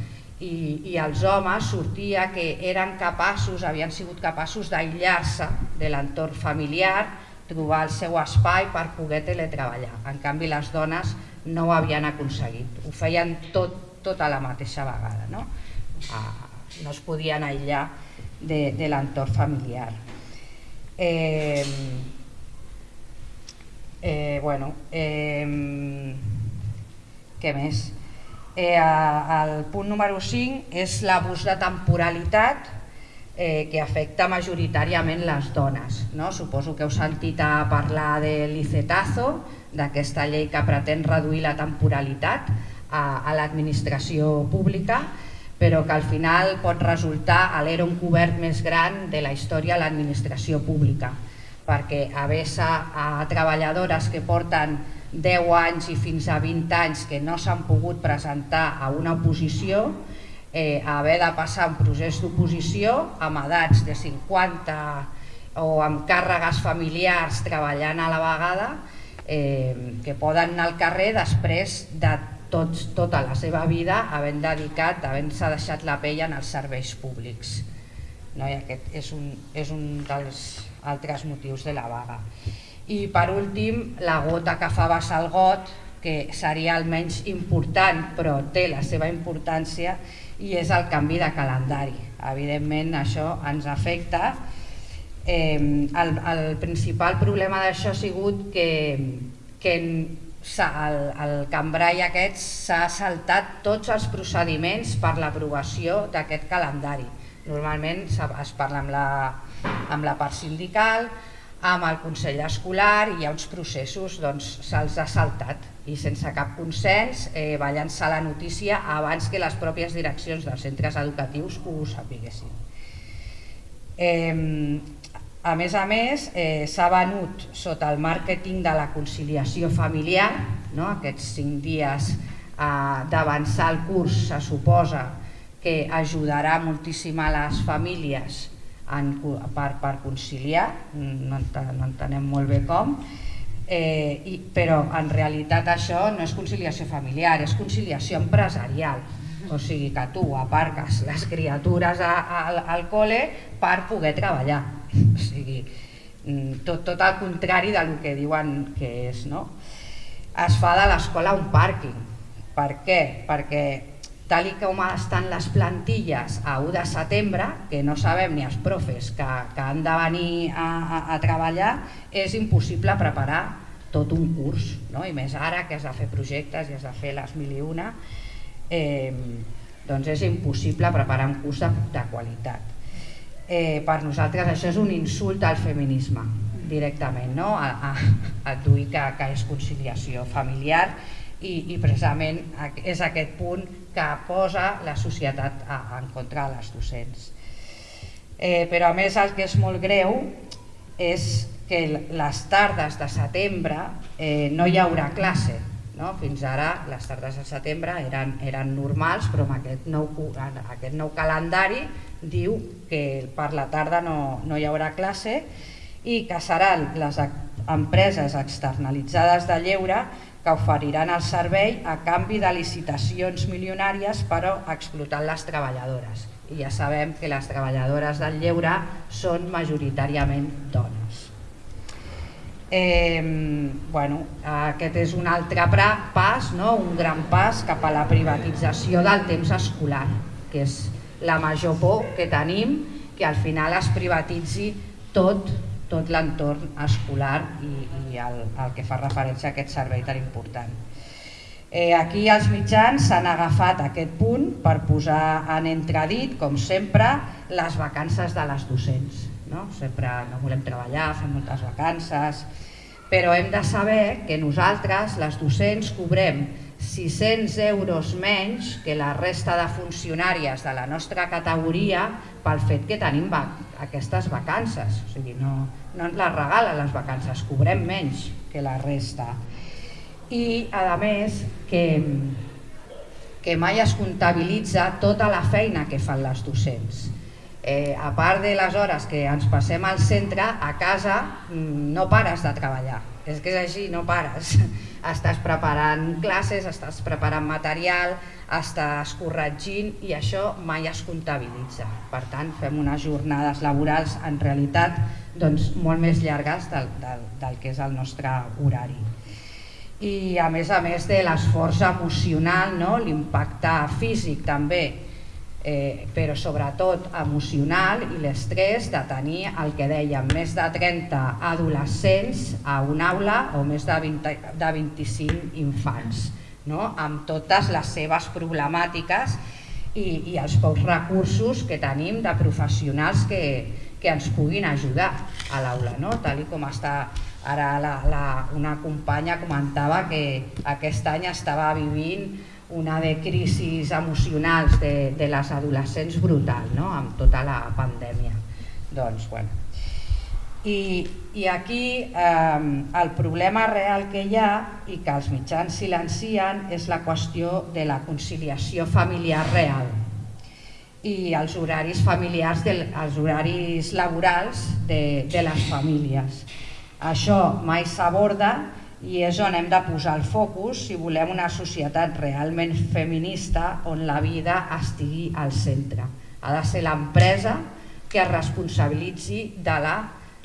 i, i els homes sortia que eren capaços, havien sigut capaços d'aïllar-se de l'entorn familiar, trobar el seu espai per poder teletreballar. En canvi les dones no ho havien aconseguit, ho feien tot, tot a la mateixa vegada, no, ah, no es podien aïllar de, de l'entorn familiar. Eh, eh, bueno, eh, què més? Eh, el punt número 5 és l'abús de temporalitat eh, que afecta majoritàriament les dones. No? Suposo que heu sentit a parlar de l'ICETAZO, d'aquesta llei que pretén reduir la temporalitat a, a l'administració pública, però que al final pot resultar l'era cobert més gran de la història a l'administració pública, perquè haver-se a treballadores que porten 10 anys i fins a 20 anys que no s'han pogut presentar a una oposició, eh, haver de passar un procés d'oposició amb edats de 50 o amb càrregues familiars treballant a la vegada, eh, que poden anar al carrer després de tots, tota la seva vida havent dedicat, havent-se deixat la pell en els serveis públics. No? I aquest és un, és un dels altres motius de la vaga. I per últim, la gota que fa vessar el got, que seria el menys important però té la seva importància i és el canvi de calendari. Evidentment això ens afecta. Eh, el, el principal problema d'això ha sigut que, que el, el cambrai aquest s'ha saltat tots els procediments per l'aprovació d'aquest calendari. Normalment es parla amb la, amb la part sindical, amb el Consell Escolar i hi ha uns processos, doncs se'ls ha saltat i sense cap consens eh, va llançar la notícia abans que les pròpies direccions dels centres educatius ho sapiguessin. Eh, a més a més, eh, s'ha venut sota el màrqueting de la conciliació familiar, no? aquests cinc dies eh, d'avançar el curs se suposa que ajudarà moltíssim a les famílies en, per, per conciliar, no, no entenem molt bé com, eh, i, però en realitat això no és conciliació familiar, és conciliació empresarial. O sigui que tu aparques les criatures a, a, al col·le per poder treballar. O sigui, mm, tot, tot el contrari del que diuen que és. No? Es fa de l'escola un pàrquing. Per què? Perquè tal com estan les plantilles a 1 de setembre, que no sabem ni els profes que, que han de venir a, a, a treballar, és impossible preparar tot un curs, no? i més ara que has de fer projectes i has de fer les mil i una, eh, doncs és impossible preparar un curs de, de qualitat. Eh, per nosaltres això és un insult al feminisme, directament, no? a, a, a dir que, que és conciliació familiar i, i precisament és aquest punt que posa la societat en contra de les docents. Eh, però a més el que és molt greu és que les tardes de setembre eh, no hi haurà classe. No? Fins ara les tardes de setembre eren, eren normals, però amb aquest nou, aquest nou calendari diu que per la tarda no, no hi haurà classe i que seran les empreses externalitzades de lleure que oferiran el servei a canvi de licitacions milionàries però explotant les treballadores. I ja sabem que les treballadores del lleure són majoritàriament dones. Eh, bueno, aquest és un altre pas, no? un gran pas cap a la privatització del temps escolar, que és la major por que tenim, que al final es privatitzi tot tot l'entorn escolar i, i el, el que fa referència a aquest servei tan important. Eh, aquí els mitjans s'han agafat aquest punt per posar en entredit, com sempre, les vacances de les docents. No? Sempre no volem treballar, fem moltes vacances, però hem de saber que nosaltres, les docents, cobrem 600 euros menys que la resta de funcionàries de la nostra categoria pel fet que tenim va aquestes vacances. O sigui, no, no ens les regalen les vacances, cobrem menys que la resta. I, a més, que, que mai es comptabilitza tota la feina que fan les docents. Eh, a part de les hores que ens passem al centre, a casa mm, no pares de treballar. És que és així, no pares. Estàs preparant classes, estàs preparant material, estàs corregint i això mai es comptabilitza. Per tant, fem unes jornades laborals en realitat doncs, molt més llargues del, del, del que és el nostre horari. I a més a més de l'esforç emocional, no? l'impacte físic també, eh, però sobretot emocional i l'estrès de tenir el que dèiem, més de 30 adolescents a una aula o més de, 20, de 25 infants, no? amb totes les seves problemàtiques i, i els pocs recursos que tenim de professionals que, que ens puguin ajudar a l'aula, no? tal com està ara la, la, una companya comentava que aquest any estava vivint una de crisis emocionals de, de les adolescents brutal, no? amb tota la pandèmia. Doncs, bueno. I, i aquí eh, el problema real que hi ha i que els mitjans silencien és la qüestió de la conciliació familiar real i els horaris familiars, de, els horaris laborals de, de les famílies. Això mai s'aborda i és on hem de posar el focus si volem una societat realment feminista on la vida estigui al centre. Ha de ser l'empresa que es responsabilitzi de la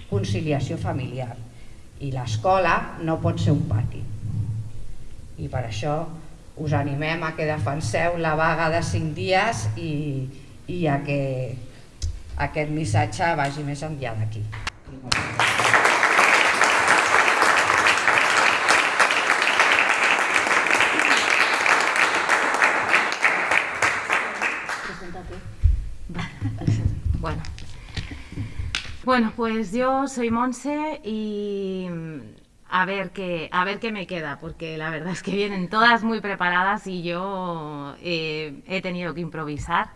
conciliació familiar i l'escola no pot ser un pati. I per això us animem a que defenseu la vaga de 5 dies i, i a que aquest missatge vagi més enllà d'aquí. Bueno. Bueno, pues yo soy Monse y mm, a ver qué a ver qué me queda, porque la verdad es que vienen todas muy preparadas y yo eh, he tenido que improvisar.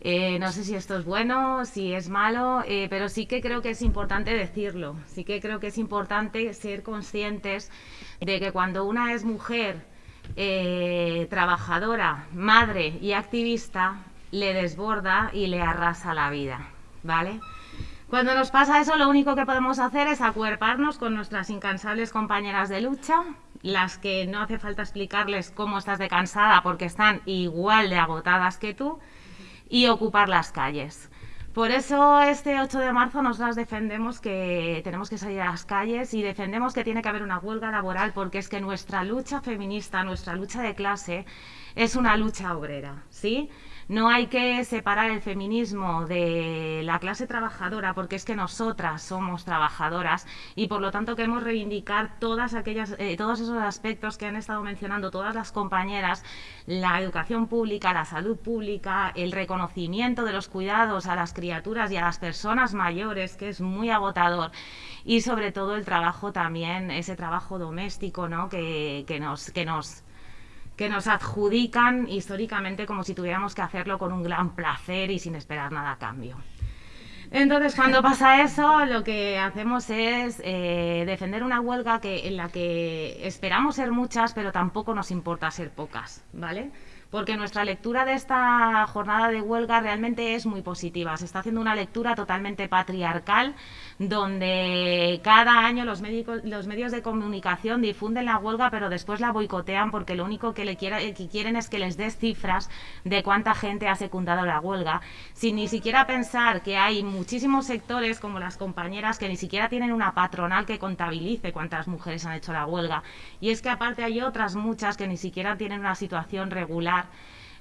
Eh, no sé si esto es bueno, si es malo, eh, pero sí que creo que es importante decirlo. Sí que creo que es importante ser conscientes de que cuando una es mujer, trabajadora, madre y activista, le desborda y le arrasa la vida, ¿vale? Cuando nos pasa eso, lo único que podemos hacer es acuerparnos con nuestras incansables compañeras de lucha, las que no hace falta explicarles cómo estás de cansada porque están igual de agotadas que tú, y ocupar las calles. Por eso este 8 de marzo nosotras defendemos que tenemos que salir a las calles y defendemos que tiene que haber una huelga laboral porque es que nuestra lucha feminista, nuestra lucha de clase es una lucha obrera, ¿sí? No hay que separar el feminismo de la clase trabajadora porque es que nosotras somos trabajadoras y por lo tanto queremos reivindicar todas aquellas, eh, todos esos aspectos que han estado mencionando todas las compañeras, la educación pública, la salud pública, el reconocimiento de los cuidados a las criaturas y a las personas mayores, que es muy agotador, y sobre todo el trabajo también, ese trabajo doméstico ¿no? que, que nos... Que nos que nos adjudican históricamente como si tuviéramos que hacerlo con un gran placer y sin esperar nada a cambio. Entonces, cuando pasa eso, lo que hacemos es eh, defender una huelga que, en la que esperamos ser muchas, pero tampoco nos importa ser pocas, ¿vale? porque nuestra lectura de esta jornada de huelga realmente es muy positiva. Se está haciendo una lectura totalmente patriarcal, donde cada año los, los medios de comunicación difunden la huelga, pero después la boicotean porque lo único que, le quiera, que quieren es que les des cifras de cuánta gente ha secundado la huelga, sin ni siquiera pensar que hay muchísimos sectores, como las compañeras, que ni siquiera tienen una patronal que contabilice cuántas mujeres han hecho la huelga. Y es que aparte hay otras muchas que ni siquiera tienen una situación regular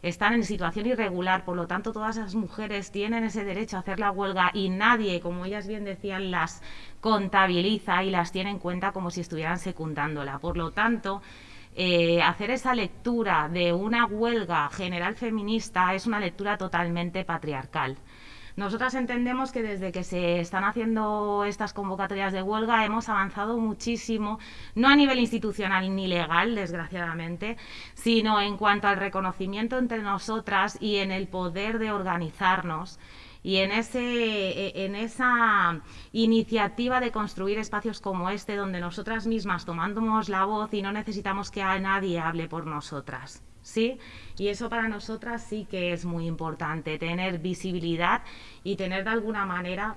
están en situación irregular, por lo tanto todas esas mujeres tienen ese derecho a hacer la huelga y nadie, como ellas bien decían, las contabiliza y las tiene en cuenta como si estuvieran secundándola. Por lo tanto, eh, hacer esa lectura de una huelga general feminista es una lectura totalmente patriarcal. Nosotras entendemos que desde que se están haciendo estas convocatorias de huelga hemos avanzado muchísimo, no a nivel institucional ni legal, desgraciadamente, sino en cuanto al reconocimiento entre nosotras y en el poder de organizarnos y en, ese, e, en esa iniciativa de construir espacios como este, donde nosotras mismas tomamos la voz y no necesitamos que nadie hable por nosotras. ¿Sí? Y eso para nosotras sí que es muy importante, tener visibilidad y tener de alguna manera,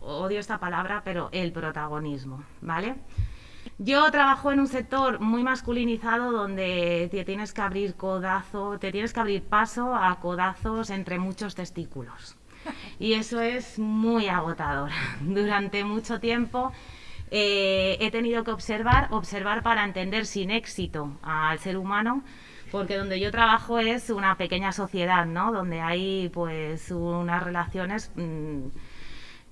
odio esta palabra, pero el protagonismo, ¿vale? Yo trabajo en un sector muy masculinizado donde te tienes que abrir codazo, te tienes que abrir paso a codazos entre muchos testículos y eso es muy agotador. Durante mucho tiempo eh, he tenido que observar, observar para entender sin éxito al ser humano, porque donde yo trabajo es una pequeña sociedad, ¿no? Donde hay pues unas relaciones mm,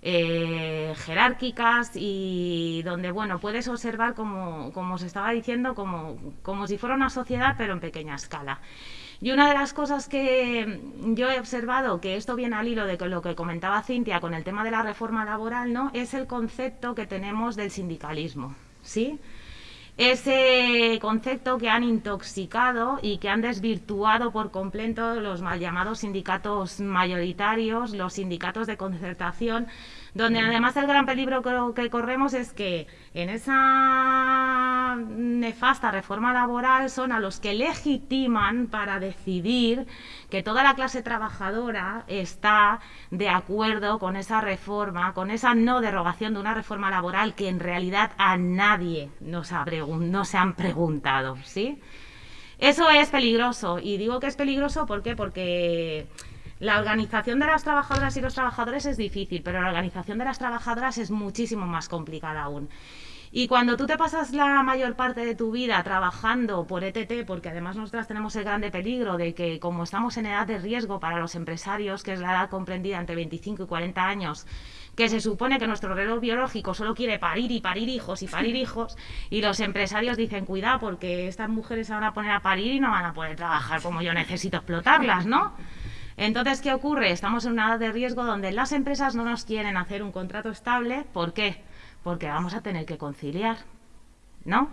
eh, jerárquicas y donde bueno puedes observar como, como os estaba diciendo como, como si fuera una sociedad pero en pequeña escala. Y una de las cosas que yo he observado, que esto viene al hilo de lo que comentaba Cintia con el tema de la reforma laboral, ¿no? es el concepto que tenemos del sindicalismo. ¿sí? Ese concepto que han intoxicado y que han desvirtuado por completo los mal llamados sindicatos mayoritarios, los sindicatos de concertación, donde además el gran peligro que, corremos es que en esa nefasta reforma laboral son a los que legitiman para decidir que toda la clase trabajadora está de acuerdo con esa reforma, con esa no derogación de una reforma laboral que en realidad a nadie nos ha no se han preguntado, ¿sí? Eso es peligroso y digo que es peligroso ¿por qué? porque la organización de las trabajadoras y los trabajadores es difícil, pero la organización de las trabajadoras es muchísimo más complicada aún. Y cuando tú te pasas la mayor parte de tu vida trabajando por ETT, porque además nosotras tenemos el grande peligro de que como estamos en edad de riesgo para los empresarios, que es la edad comprendida entre 25 y 40 años, que se supone que nuestro reloj biológico solo quiere parir y parir hijos y parir hijos, y los empresarios dicen, cuidado, porque estas mujeres se van a poner a parir y no van a poder trabajar como yo necesito explotarlas, ¿no? Entonces, ¿qué ocurre? Estamos en una edad de riesgo donde las empresas no nos quieren hacer un contrato estable. ¿Por qué? Porque vamos a tener que conciliar, ¿no?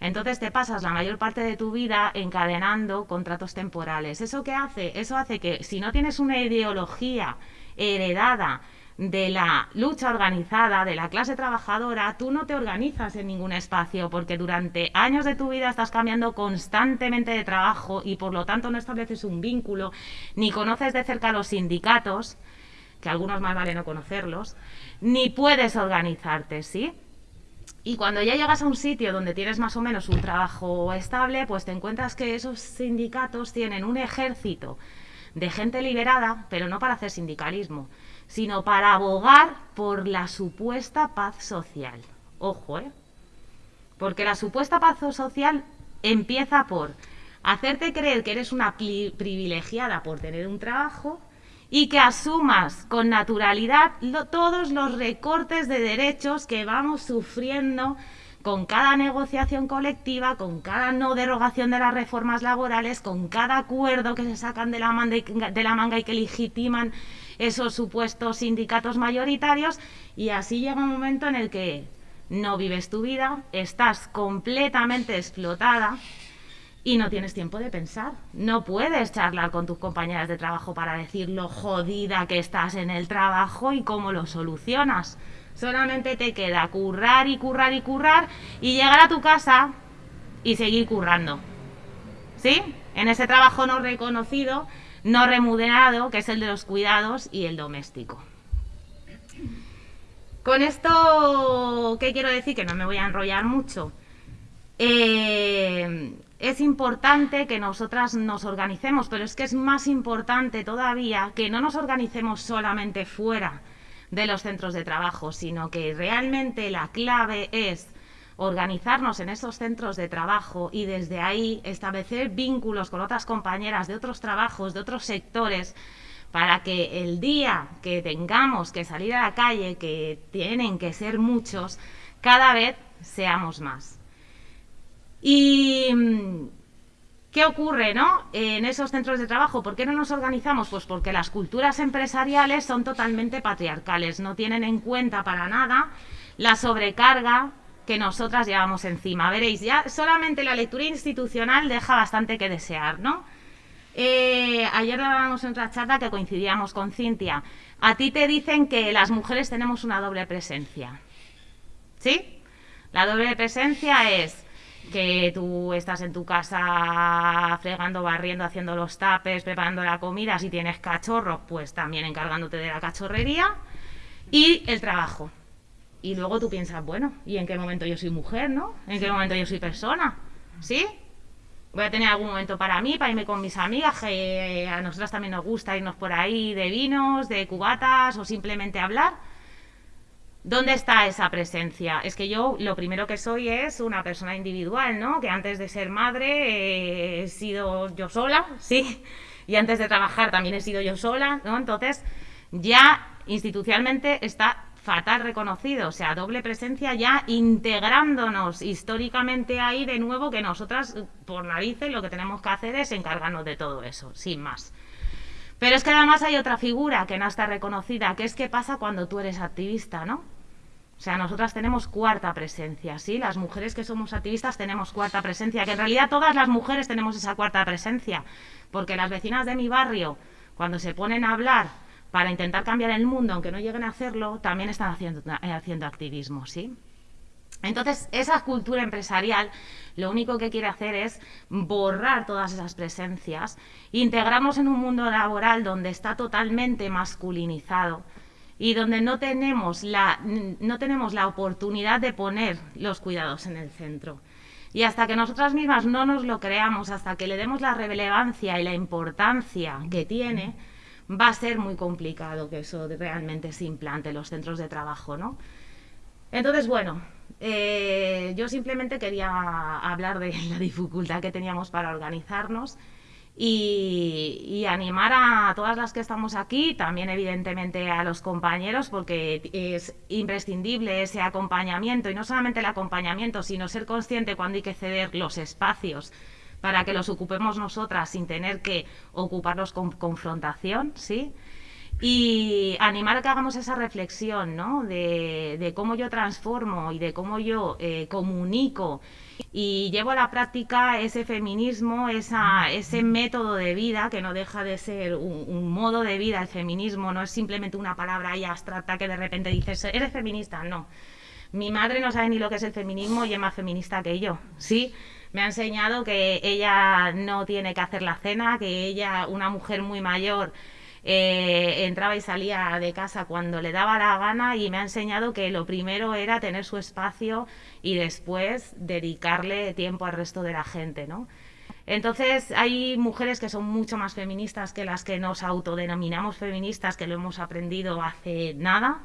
Entonces te pasas la mayor parte de tu vida encadenando contratos temporales. ¿Eso qué hace? Eso hace que si no tienes una ideología heredada de la lucha organizada, de la clase trabajadora, tú no te organizas en ningún espacio porque durante años de tu vida estás cambiando constantemente de trabajo y por lo tanto no estableces un vínculo, ni conoces de cerca los sindicatos, que algunos más vale no conocerlos, ni puedes organizarte, ¿sí? Y cuando ya llegas a un sitio donde tienes más o menos un trabajo estable, pues te encuentras que esos sindicatos tienen un ejército de gente liberada, pero no para hacer sindicalismo, sino para abogar por la supuesta paz social. Ojo, ¿eh? Porque la supuesta paz social empieza por hacerte creer que eres una privilegiada por tener un trabajo y que asumas con naturalidad todos los recortes de derechos que vamos sufriendo con cada negociación colectiva, con cada no derogación de las reformas laborales, con cada acuerdo que se sacan de la, de la manga y que legitiman esos supuestos sindicatos mayoritarios y así llega un momento en el que no vives tu vida, estás completamente explotada y no tienes tiempo de pensar. No puedes charlar con tus compañeras de trabajo para decir lo jodida que estás en el trabajo y cómo lo solucionas. Solamente te queda currar y currar y currar y llegar a tu casa y seguir currando. ¿Sí? En ese trabajo no reconocido no remunerado, que es el de los cuidados y el doméstico. Con esto, ¿qué quiero decir? Que no me voy a enrollar mucho. Eh, es importante que nosotras nos organicemos, pero es que es más importante todavía que no nos organicemos solamente fuera de los centros de trabajo, sino que realmente la clave es organizarnos en esos centros de trabajo y desde ahí establecer vínculos con otras compañeras de otros trabajos, de otros sectores, para que el día que tengamos que salir a la calle, que tienen que ser muchos, cada vez seamos más. Y, ¿Qué ocurre ¿no? en esos centros de trabajo? ¿Por qué no nos organizamos? Pues porque las culturas empresariales son totalmente patriarcales, no tienen en cuenta para nada la sobrecarga que nosotras llevamos encima. Veréis, ya solamente la lectura institucional deja bastante que desear, ¿no? Eh, ayer hablábamos en otra charla que coincidíamos con Cintia. A ti te dicen que las mujeres tenemos una doble presencia. ¿Sí? La doble presencia es que tú estás en tu casa fregando, barriendo, haciendo los tapes, preparando la comida, si tienes cachorro, pues también encargándote de la cachorrería y el trabajo. Y luego tú piensas, bueno, ¿y en qué momento yo soy mujer, no? ¿En qué momento yo soy persona? ¿Sí? Voy a tener algún momento para mí, para irme con mis amigas, que a nosotras también nos gusta irnos por ahí de vinos, de cubatas o simplemente hablar ¿Dónde está esa presencia? Es que yo lo primero que soy es una persona individual, ¿no? Que antes de ser madre eh, he sido yo sola, sí, y antes de trabajar también he sido yo sola, ¿no? Entonces ya institucionalmente está fatal reconocido, o sea, doble presencia ya integrándonos históricamente ahí de nuevo que nosotras por narices lo que tenemos que hacer es encargarnos de todo eso, sin más. Pero es que además hay otra figura que no está reconocida, que es qué pasa cuando tú eres activista, ¿no? O sea, nosotras tenemos cuarta presencia, ¿sí? Las mujeres que somos activistas tenemos cuarta presencia, que en realidad todas las mujeres tenemos esa cuarta presencia, porque las vecinas de mi barrio, cuando se ponen a hablar para intentar cambiar el mundo, aunque no lleguen a hacerlo, también están haciendo, eh, haciendo activismo, ¿sí? Entonces, esa cultura empresarial lo único que quiere hacer es borrar todas esas presencias, integrarnos en un mundo laboral donde está totalmente masculinizado, y donde no tenemos la, no tenemos la oportunidad de poner los cuidados en el centro. Y hasta que nosotras mismas no nos lo creamos, hasta que le demos la relevancia y la importancia que tiene, va a ser muy complicado que eso realmente se implante en los centros de trabajo, ¿no? Entonces, bueno, eh, yo simplemente quería hablar de la dificultad que teníamos para organizarnos y, animar a todas las que estamos aquí, también evidentemente a los compañeros, porque es imprescindible ese acompañamiento, y no solamente el acompañamiento, sino ser consciente cuando hay que ceder los espacios para que los ocupemos nosotras sin tener que ocuparlos con confrontación, ¿sí? y animar a que hagamos esa reflexión ¿no? de, cómo yo transformo y de cómo yo eh, comunico y llevo a la práctica ese feminismo, ese método de vida que no deja de ser un, modo de vida. El feminismo no es simplemente una palabra ahí abstracta que de repente dices, eres feminista. No. Mi madre no sabe ni lo que es el feminismo y es más feminista que yo. Sí, me ha enseñado que ella no tiene que hacer la cena, que ella, una mujer muy mayor, eh, entraba y salía de casa cuando le daba la gana y me ha enseñado que lo primero era tener su espacio y después dedicarle tiempo al resto de la gente, ¿no? Entonces hay mujeres que son mucho más feministas que las que nos autodenominamos feministas, que lo hemos aprendido hace nada,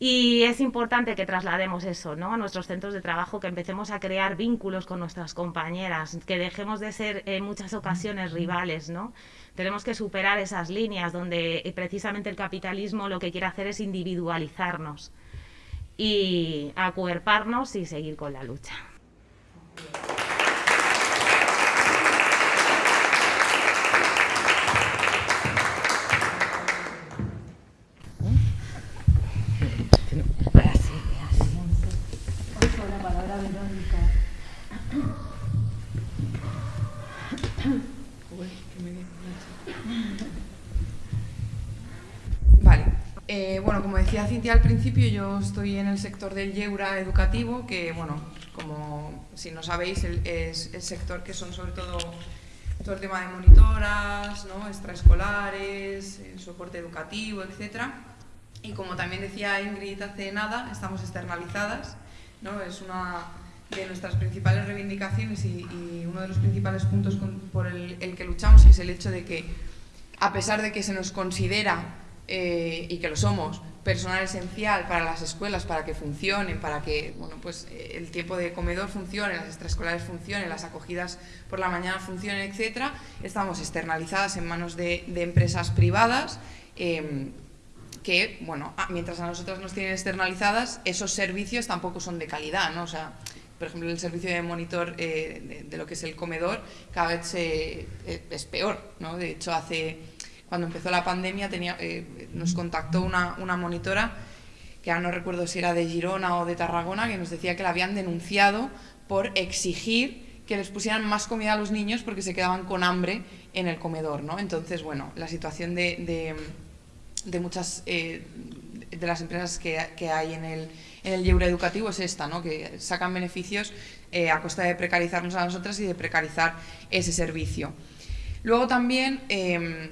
y es importante que traslademos eso ¿no? a nuestros centros de trabajo, que empecemos a crear vínculos con nuestras compañeras, que dejemos de ser en muchas ocasiones rivales. ¿no? Tenemos que superar esas líneas donde eh, precisamente el capitalismo lo que quiere hacer es individualizarnos y acuerparnos y seguir con la lucha. Eh, bueno, como decía Cintia al principio, yo estoy en el sector del Yeura educativo, que, bueno, como si no sabéis, es el sector que son sobre todo todo el tema de monitoras, ¿no? extraescolares, soporte educativo, etc. Y como también decía Ingrid hace nada, estamos externalizadas, ¿no? es una de nuestras principales reivindicaciones y, uno de los principales puntos por el, el que luchamos es el hecho de que, a pesar de que se nos considera eh, y que lo somos, personal esencial para las escuelas, para que funcionen, para que bueno, pues, eh, el tiempo de comedor funcione, las extraescolares funcionen, las acogidas por la mañana funcionen, etcétera, estamos externalizadas en manos de, empresas privadas em, que, bueno, mientras a nosotras nos tienen externalizadas, esos servicios tampoco son de calidad, ¿no? O sea, por ejemplo, el servicio de monitor eh, de, lo que es el comedor cada vez es peor, ¿no? De hecho, hace cuando empezó la pandemia tenía, nos contactó una, monitora que ahora no recuerdo si era de Girona o de Tarragona, que nos decía que la habían denunciado por exigir que les pusieran más comida a los niños porque se quedaban con hambre en el comedor, ¿no? Entonces, bueno, la situación de, de, muchas eh, de las empresas que, hay en el, en el educativo es esta, ¿no? Que sacan beneficios eh, a costa de precarizarnos a nosotras y de precarizar ese servicio. Luego también, em,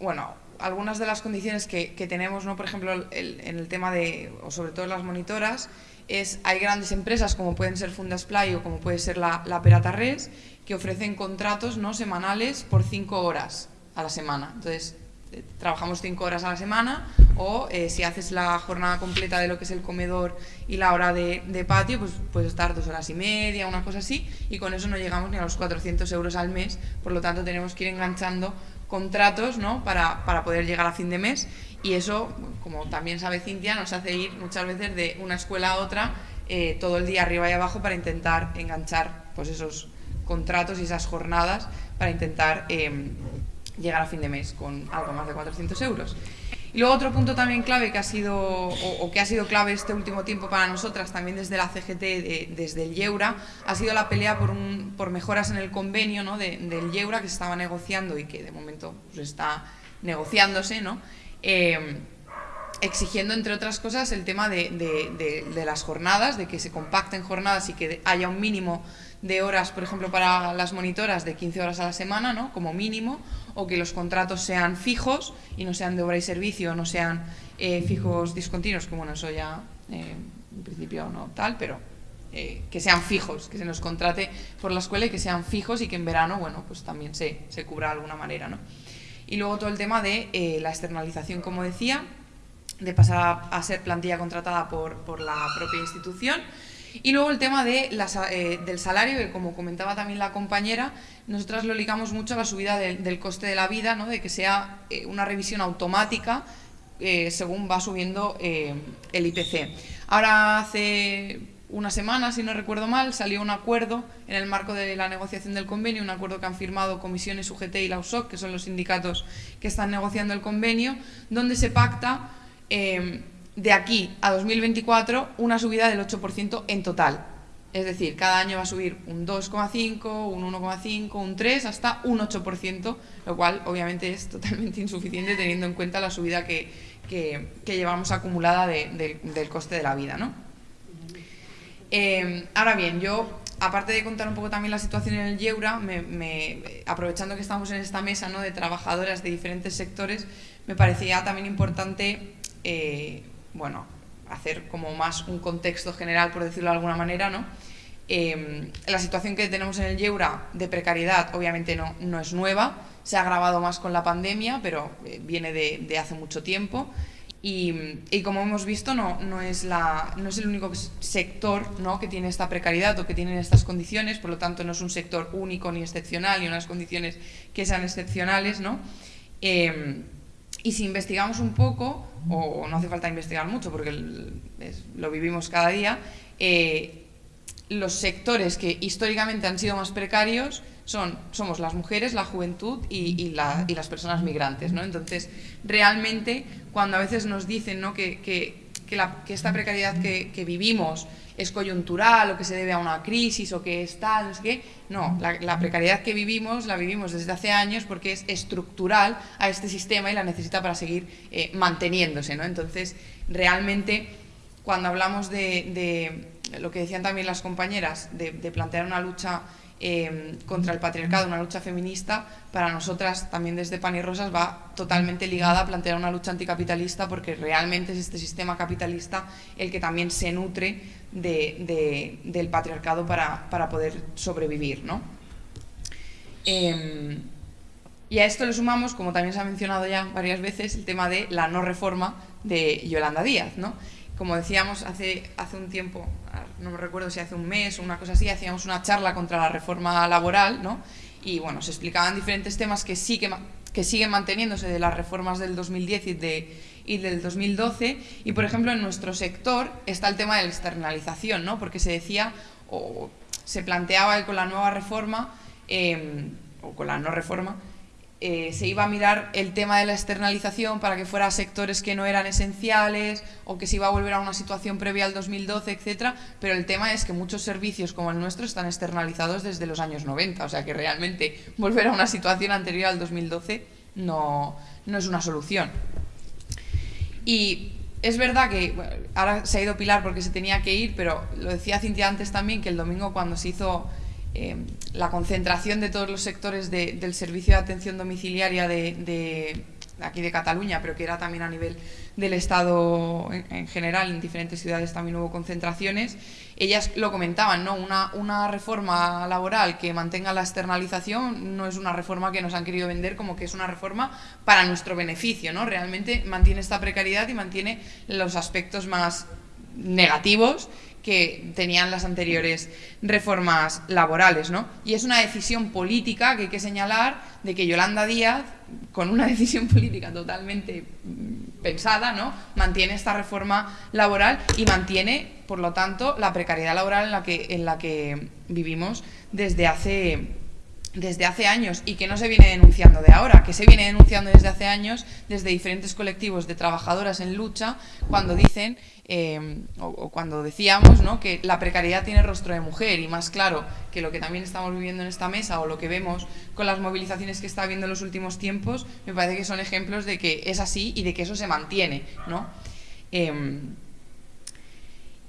bueno, algunas de las condiciones que, tenemos, ¿no? Por ejemplo, en el tema de, o sobre todo las monitoras, es, hay grandes empresas como pueden ser Fundasplay o como puede ser la, la Res que ofrecen contratos ¿no? semanales por cinco horas a la semana. Entonces, eh, trabajamos cinco horas a la semana o eh, si haces la jornada completa de lo que es el comedor y la hora de, de, patio, pues puedes estar dos horas y media, una cosa así, y con eso no llegamos ni a los 400 euros al mes, por lo tanto tenemos que ir enganchando contratos ¿no? para, para poder llegar a fin de mes y eso, como también sabe Cintia, nos hace ir muchas veces de una escuela a otra eh, todo el día arriba y abajo para intentar enganchar pues esos contratos y esas jornadas para intentar em, llegar a fin de mes con algo más de 400 euros. Y luego otro punto también clave que ha sido, o, que ha sido clave este último tiempo para nosotras, también desde la CGT, desde el Yeura, ha sido la pelea por, un, por mejoras en el convenio ¿no? del Yeura que se estaba negociando y que de momento pues, está negociándose, ¿no? Em, exigiendo, entre otras cosas, el tema de, las jornadas, de que se compacten jornadas y que haya un mínimo de horas, por ejemplo, para las monitoras de 15 horas a la semana, ¿no? como mínimo, o que los contratos sean fijos y no sean de obra y servicio, no sean eh, fijos discontinuos, que bueno, eso ya eh, en principio no tal, pero eh, que sean fijos, que se nos contrate por la escuela y que sean fijos y que en verano, bueno, pues también se, se cubra de alguna manera, ¿no? Y luego todo el tema de la externalización, como decía, de pasar a, ser plantilla contratada por, por, la propia institución. Y luego el tema de eh, del salario, que como comentaba también la compañera, nosotras lo ligamos mucho a la subida del coste de la vida, ¿no? de que sea eh, una revisión automática según va subiendo el IPC. Ahora hace una semana, si no recuerdo mal, salió un acuerdo en el marco de la negociación del convenio, un acuerdo que han firmado Comisiones UGT y la USOC, que son los sindicatos que están negociando el convenio, donde se pacta de aquí a 2024 una subida del 8% en total. Es decir, cada año va a subir un 2,5, un 1,5, un 3, hasta un 8%, lo cual obviamente es totalmente insuficiente teniendo en cuenta la subida que, llevamos acumulada del coste de la vida. ¿no? Em, ahora bien, yo, aparte de contar un poco también la situación en el Yeura, me, aprovechando que estamos en esta mesa ¿no? de trabajadoras de diferentes sectores, me parecía también importante, eh, bueno, hacer como más un contexto general, por decirlo de alguna manera, ¿no? Em, la situación que tenemos en el Yeura de precariedad obviamente no, no es nueva, se ha agravado más con la pandemia, pero eh, viene de, de hace mucho tiempo. Y, como hemos visto, no, no, es la, no es el único sector ¿no? que tiene esta precariedad o que tiene estas condiciones, por lo tanto no es un sector único ni excepcional, ni unas condiciones que sean excepcionales. ¿no? Em, y si investigamos un poco, o no hace falta investigar mucho porque lo vivimos cada día, eh, los sectores que históricamente han sido más precarios son, somos las mujeres, la juventud y, las personas migrantes. ¿no? Entonces, realmente, cuando a veces nos dicen ¿no? que, esta precariedad que, vivimos es coyuntural o que se debe a una crisis o que es tal, no no, la, precariedad que vivimos la vivimos desde hace años porque es estructural a este sistema y la necesita para seguir eh, manteniéndose. ¿no? Entonces, realmente, cuando hablamos de, lo que decían también las compañeras, de plantear una lucha Em, contra el patriarcado, una lucha feminista, para nosotras también desde Pan y Rosas va totalmente ligada a plantear una lucha anticapitalista porque realmente es este sistema capitalista el que también se nutre del patriarcado para, poder sobrevivir. ¿no? Em, y a esto le sumamos, como también se ha mencionado ya varias veces, el tema de la no reforma de Yolanda Díaz. ¿no? Como decíamos hace, hace un tiempo, no me recuerdo si hace un mes o una cosa así, hacíamos una charla contra la reforma laboral, ¿no? Y bueno, se explicaban diferentes temas que, sí que, que siguen manteniéndose de las reformas del 2010 y, de, y del 2012. Y por ejemplo, en nuestro sector está el tema de la externalización, ¿no? Porque se decía o se planteaba que con la nueva reforma, em, o con la no reforma, eh, se iba a mirar el tema de la externalización para que fuera a sectores que no eran esenciales o que se iba a volver a una situación previa al 2012, etcétera, pero el tema es que muchos servicios como el nuestro están externalizados desde los años 90, o sea que realmente volver a una situación anterior al 2012 no, no es una solución. Y es verdad que ahora se ha ido Pilar porque se tenía que ir, pero lo decía Cintia antes también, que el domingo cuando se hizo eh, la concentración de todos los sectores del servicio de atención domiciliaria de, aquí de Cataluña, pero que era también a nivel del Estado en, general, en diferentes ciudades también hubo concentraciones, ellas lo comentaban, ¿no? Una, una, reforma laboral que mantenga la externalización no es una reforma que nos han querido vender como que es una reforma para nuestro beneficio, ¿no? Realmente mantiene esta precariedad y mantiene los aspectos más negativos que tenían las anteriores reformas laborales, ¿no? Y es una decisión política que hay que señalar de que Yolanda Díaz, con una decisión política totalmente mm, pensada, ¿no? Mantiene esta reforma laboral y mantiene, por lo tanto, la precariedad laboral en la que, en la que vivimos desde hace desde hace años y que no se viene denunciando de ahora, que se viene denunciando desde hace años desde diferentes colectivos de trabajadoras en lucha cuando dicen Em, o, cuando decíamos ¿no? que la precariedad tiene rostro de mujer y más claro que lo que también estamos viviendo en esta mesa o lo que vemos con las movilizaciones que está habiendo en los últimos tiempos, me parece que son ejemplos de que es así y de que eso se mantiene. ¿no? Em,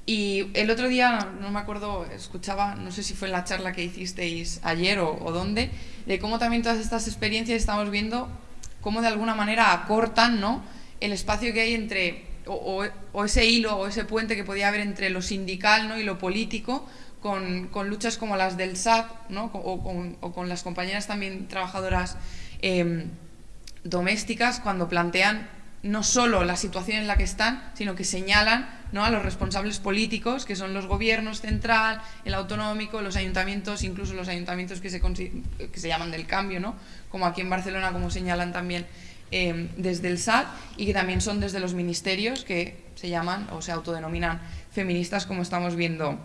y el otro día, no me acuerdo, escuchaba, no sé si fue en la charla que hicisteis ayer o, o dónde, de cómo también todas estas experiencias estamos viendo cómo de alguna manera acortan ¿no? el espacio que hay entre o, ese hilo o ese puente que podía haber entre lo sindical ¿no? y lo político con, luchas como las del SAT ¿no? o, con, las compañeras también trabajadoras em, domésticas cuando plantean no solo la situación en la que están, sino que señalan ¿no? a los responsables políticos, que son los gobiernos central, el autonómico, los ayuntamientos, incluso los ayuntamientos que se, que se llaman del cambio, ¿no? como aquí en Barcelona, como señalan también Em, desde el SAT y que también son desde los ministerios que se llaman o se autodenominan feministas como estamos viendo,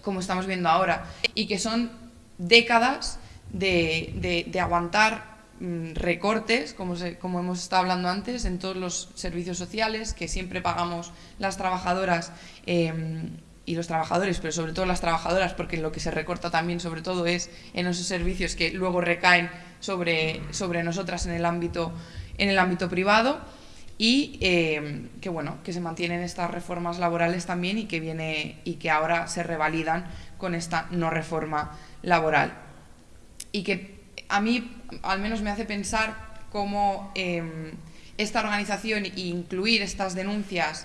como estamos viendo ahora. Y que son décadas de, aguantar mm, recortes, como, como hemos estado hablando antes, en todos los servicios sociales que siempre pagamos las trabajadoras em, y los trabajadores, pero sobre todo las trabajadoras, porque lo que se recorta también sobre todo es en esos servicios que luego recaen sobre, sobre nosotras en el ámbito en el ámbito privado y eh, que bueno que se mantienen estas reformas laborales también y que viene y que ahora se revalidan con esta no reforma laboral y que a mí al menos me hace pensar cómo em, esta organización e incluir estas denuncias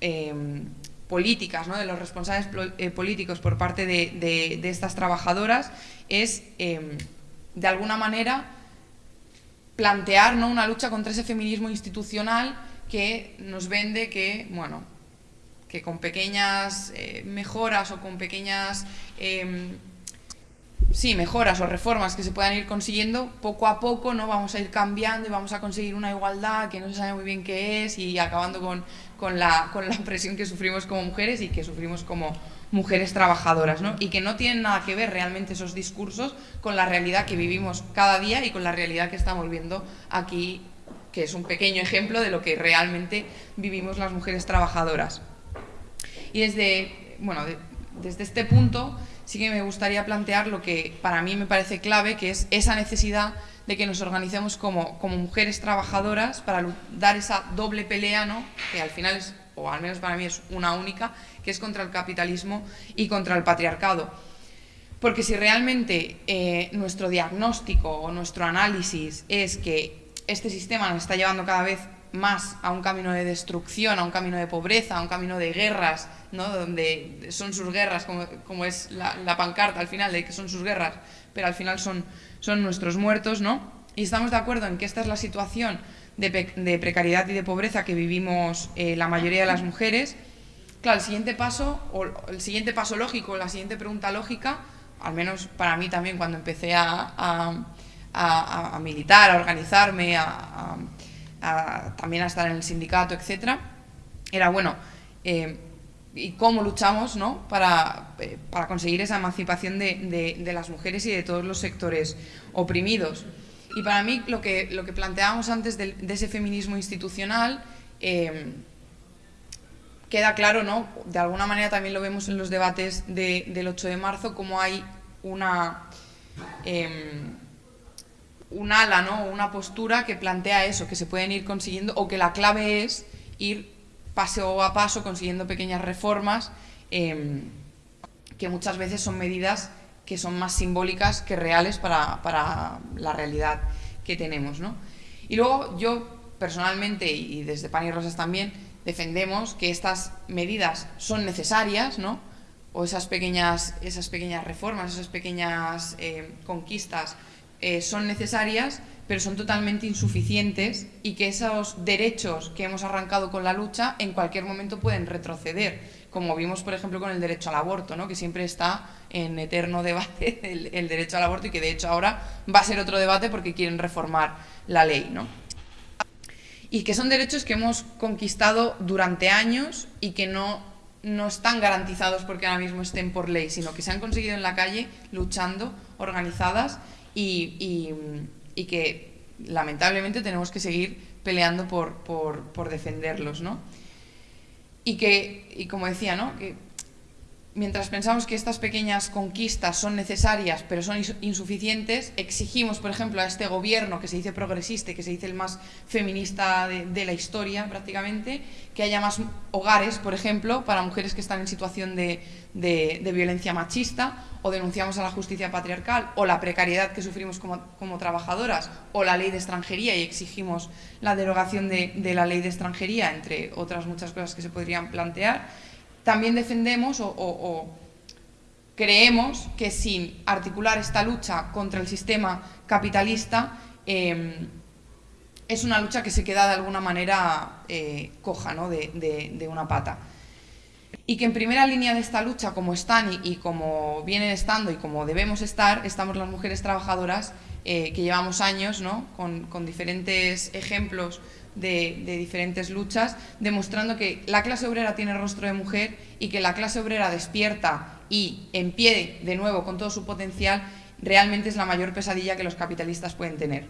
em, políticas ¿no? de los responsables eh, políticos por parte de, de estas trabajadoras es em, de alguna manera plantear ¿no? una lucha contra ese feminismo institucional que nos vende que, bueno, que con pequeñas eh, mejoras o con pequeñas em, sí, mejoras o reformas que se puedan ir consiguiendo, poco a poco no vamos a ir cambiando y vamos a conseguir una igualdad que no se sabe muy bien qué es y acabando con, con, la, con la presión que sufrimos como mujeres y que sufrimos como mujeres trabajadoras, ¿no? y que no tienen nada que ver realmente esos discursos con la realidad que vivimos cada día y con la realidad que estamos viendo aquí, que es un pequeño ejemplo de lo que realmente vivimos las mujeres trabajadoras. Y desde, bueno, desde este punto sí que me gustaría plantear lo que para mí me parece clave, que es esa necesidad de que nos organicemos como, como mujeres trabajadoras para dar esa doble pelea, ¿no? que al final es o al menos para mí es una única, que es contra el capitalismo y contra el patriarcado. Porque si realmente eh, nuestro diagnóstico o nuestro análisis es que este sistema nos está llevando cada vez más a un camino de destrucción, a un camino de pobreza, a un camino de guerras, ¿no? donde son sus guerras, como, es la, pancarta al final, de que son sus guerras, pero al final son, son nuestros muertos, ¿no? Y estamos de acuerdo en que esta es la situación de, precariedad y de pobreza que vivimos eh, la mayoría de las mujeres, claro, el siguiente paso, o el siguiente paso lógico, la siguiente pregunta lógica, al menos para mí también cuando empecé a, militar, a organizarme, a, también a estar en el sindicato, etcétera, era bueno, eh, y cómo luchamos ¿no? para, eh, para, conseguir esa emancipación de, de, de, las mujeres y de todos los sectores oprimidos. Y para mí lo que, lo que planteábamos antes de, ese feminismo institucional eh, queda claro, ¿no? de alguna manera también lo vemos en los debates de, del 8 de marzo, como hay una, eh, un ala, ¿no? una postura que plantea eso, que se pueden ir consiguiendo, o que la clave es ir paso a paso consiguiendo pequeñas reformas eh, que muchas veces son medidas que son más simbólicas que reales para, para la realidad que tenemos. ¿no? Y luego yo personalmente, y desde Pan y Rosas también, defendemos que estas medidas son necesarias, ¿no? o esas pequeñas, esas pequeñas reformas, esas pequeñas eh, conquistas eh, son necesarias, pero son totalmente insuficientes y que esos derechos que hemos arrancado con la lucha en cualquier momento pueden retroceder, como vimos por ejemplo con el derecho al aborto, ¿no? que siempre está en eterno debate el, derecho al aborto y que de hecho ahora va a ser otro debate porque quieren reformar la ley. ¿no? Y que son derechos que hemos conquistado durante años y que no, no están garantizados porque ahora mismo estén por ley, sino que se han conseguido en la calle luchando, organizadas y, y y que lamentablemente tenemos que seguir peleando por, por, por defenderlos, ¿no? Y que, y como decía, ¿no? Que mientras pensamos que estas pequeñas conquistas son necesarias pero son insuficientes, exigimos, por ejemplo, a este gobierno que se dice progresista, que se dice el más feminista de, la historia prácticamente, que haya más hogares, por ejemplo, para mujeres que están en situación de, violencia machista, o denunciamos a la justicia patriarcal, o la precariedad que sufrimos como, como trabajadoras, o la ley de extranjería y exigimos la derogación de, de la ley de extranjería, entre otras muchas cosas que se podrían plantear, también defendemos o, creemos que sin articular esta lucha contra el sistema capitalista eh, es una lucha que se queda de alguna manera eh, coja ¿no? de, una pata. Y que en primera línea de esta lucha, como están y, como vienen estando y como debemos estar, estamos las mujeres trabajadoras eh, que llevamos años ¿no? con diferentes ejemplos de, diferentes luchas, demostrando que la clase obrera tiene rostro de mujer y que la clase obrera despierta y en pie de nuevo con todo su potencial, realmente es la mayor pesadilla que los capitalistas pueden tener.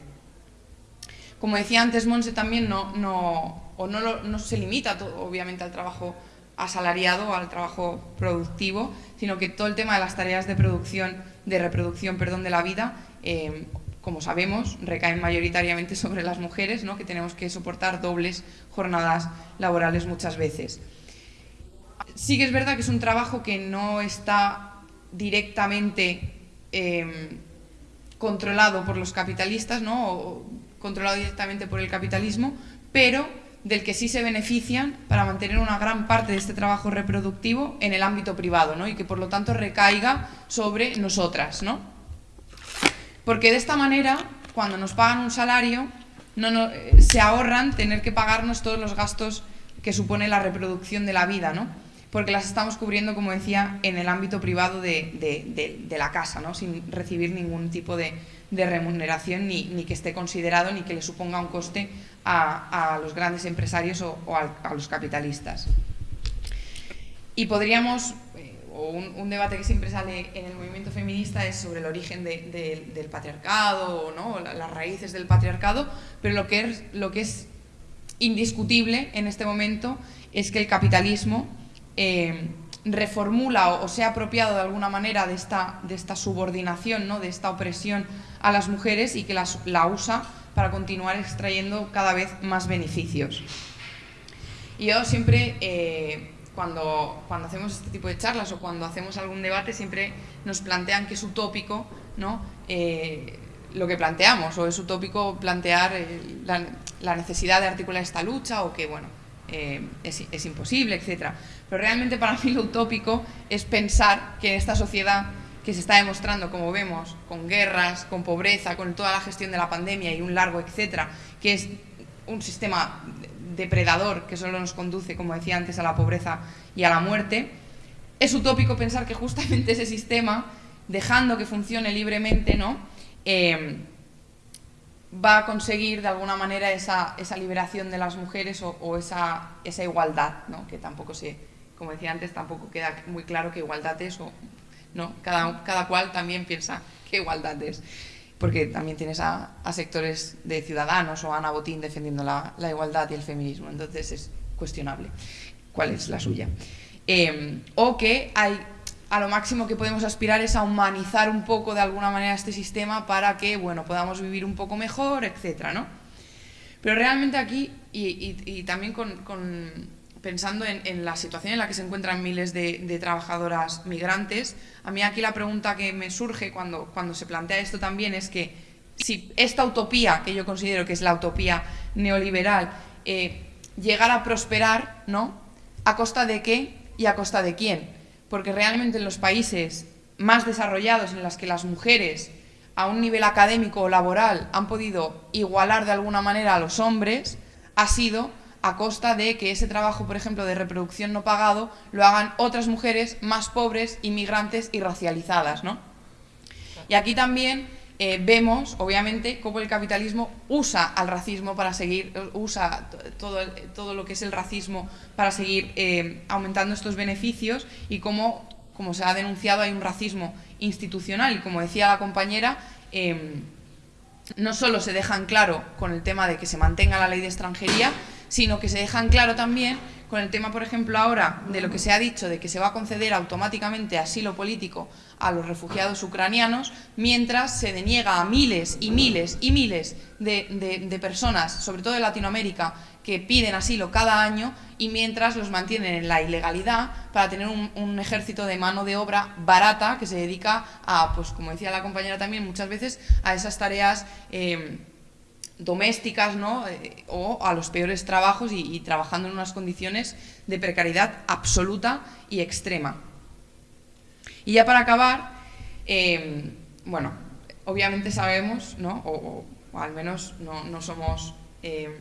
Como decía antes Monse, también no, no, o no, no se limita obviamente al trabajo asalariado al trabajo productivo, sino que todo el tema de las tareas de producción, de reproducción, perdón, de la vida, eh, como sabemos, recaen mayoritariamente sobre las mujeres, que tenemos que soportar dobles jornadas laborales muchas veces. Sí que es verdad que es un trabajo que no está directamente eh, controlado por los capitalistas, ¿no? o controlado directamente por el capitalismo, pero del que sí se benefician para mantener una gran parte de este trabajo reproductivo en el ámbito privado, ¿no? y que por lo tanto recaiga sobre nosotras. ¿no? Porque de esta manera, cuando nos pagan un salario, eh, se ahorran tener que pagarnos todos los gastos que supone la reproducción de la vida, ¿no? porque las estamos cubriendo, como decía, en el ámbito privado de, de, la casa, ¿no? sin recibir ningún tipo de, remuneración ni, que esté considerado ni que le suponga un coste a, los grandes empresarios o, a, los capitalistas. Y podríamos o un, debate que siempre sale en el movimiento feminista es sobre el origen de, de, del patriarcado, ¿no? las raíces del patriarcado, pero lo que, es, indiscutible en este momento es que el capitalismo eh, reformula o, se ha apropiado de alguna manera de esta, de subordinación, ¿no? de esta opresión a las mujeres y que la usa para continuar extrayendo cada vez más beneficios. Y yo siempre... Eh, cuando, cuando hacemos este tipo de charlas o cuando hacemos algún debate siempre nos plantean que es utópico ¿no? Eh, lo que planteamos o es utópico plantear eh, la, necesidad de articular esta lucha o que bueno eh, es, es, imposible, etc. Pero realmente para mí lo utópico es pensar que esta sociedad que se está demostrando, como vemos, con guerras, con pobreza, con toda la gestión de la pandemia y un largo etcétera, que es un sistema depredador que solo nos conduce, como decía antes, a la pobreza y a la muerte, es utópico pensar que justamente ese sistema, dejando que funcione libremente, ¿no? Eh, va a conseguir de alguna manera esa, liberación de las mujeres o, o esa, esa, igualdad, ¿no? que tampoco se como decía antes, tampoco queda muy claro qué igualdad es o no, cada, cada cual también piensa qué igualdad es, porque también tienes a, sectores de ciudadanos o a Ana Botín defendiendo la, igualdad y el feminismo, entonces es cuestionable cuál es la suya. Em, o que hay a lo máximo que podemos aspirar es a humanizar un poco de alguna manera este sistema para que bueno, podamos vivir un poco mejor, etcétera, ¿no? Pero realmente aquí, y, también con, pensando en, la situación en la que se encuentran miles de, trabajadoras migrantes, a mí aquí la pregunta que me surge cuando, cuando se plantea esto también es que si esta utopía, que yo considero que es la utopía neoliberal, eh, llegara a prosperar, ¿no? ¿A costa de qué y a costa de quién? Porque realmente en los países más desarrollados en los que las mujeres a un nivel académico o laboral han podido igualar de alguna manera a los hombres, ha sido a costa de que ese trabajo, por ejemplo, de reproducción no pagado, lo hagan otras mujeres más pobres, inmigrantes y racializadas, ¿no? Y aquí también eh, vemos, obviamente, cómo el capitalismo usa al racismo para seguir, usa todo, todo lo que es el racismo para seguir eh, aumentando estos beneficios y cómo, como se ha denunciado, hay un racismo institucional y como decía la compañera, em, no solo se dejan claro con el tema de que se mantenga la ley de extranjería, sino que se dejan claro también con el tema, por ejemplo, ahora de lo que se ha dicho de que se va a conceder automáticamente asilo político a los refugiados ucranianos, mientras se deniega a miles y miles y miles de, personas, sobre todo de Latinoamérica, que piden asilo cada año y mientras los mantienen en la ilegalidad para tener un, ejército de mano de obra barata que se dedica a, pues como decía la compañera también, muchas veces a esas tareas... Eh, domésticas ¿no? Eh, o a los peores trabajos y, trabajando en unas condiciones de precariedad absoluta y extrema. Y ya para acabar, em, bueno, obviamente sabemos, ¿no? o, al menos no, somos em,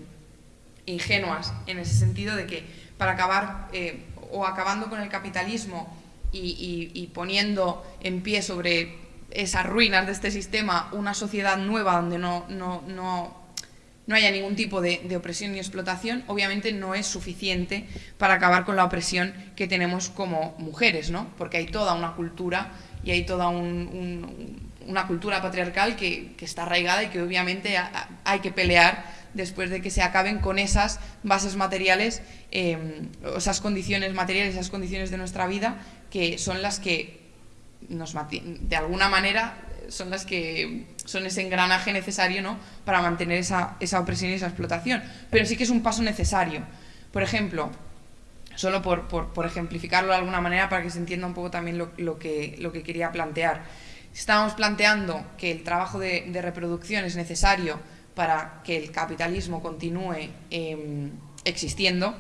ingenuas en ese sentido de que para acabar eh, o acabando con el capitalismo y poniendo en pie sobre esas ruinas de este sistema una sociedad nueva donde no, no, no no haya ningún tipo de, opresión ni explotación, obviamente no es suficiente para acabar con la opresión que tenemos como mujeres, ¿no? Porque hay toda una cultura y hay toda una cultura patriarcal que, está arraigada y que obviamente hay que pelear después de que se acaben con esas bases materiales, em, esas condiciones materiales, esas condiciones de nuestra vida, que son las que nos de alguna manera son las que son ese engranaje necesario ¿no? para mantener esa, esa opresión y esa explotación. Pero sí que es un paso necesario. Por ejemplo, solo por, por, ejemplificarlo de alguna manera para que se entienda un poco también lo, lo, que, lo que quería plantear. Estábamos planteando que el trabajo de, reproducción es necesario para que el capitalismo continúe em, existiendo.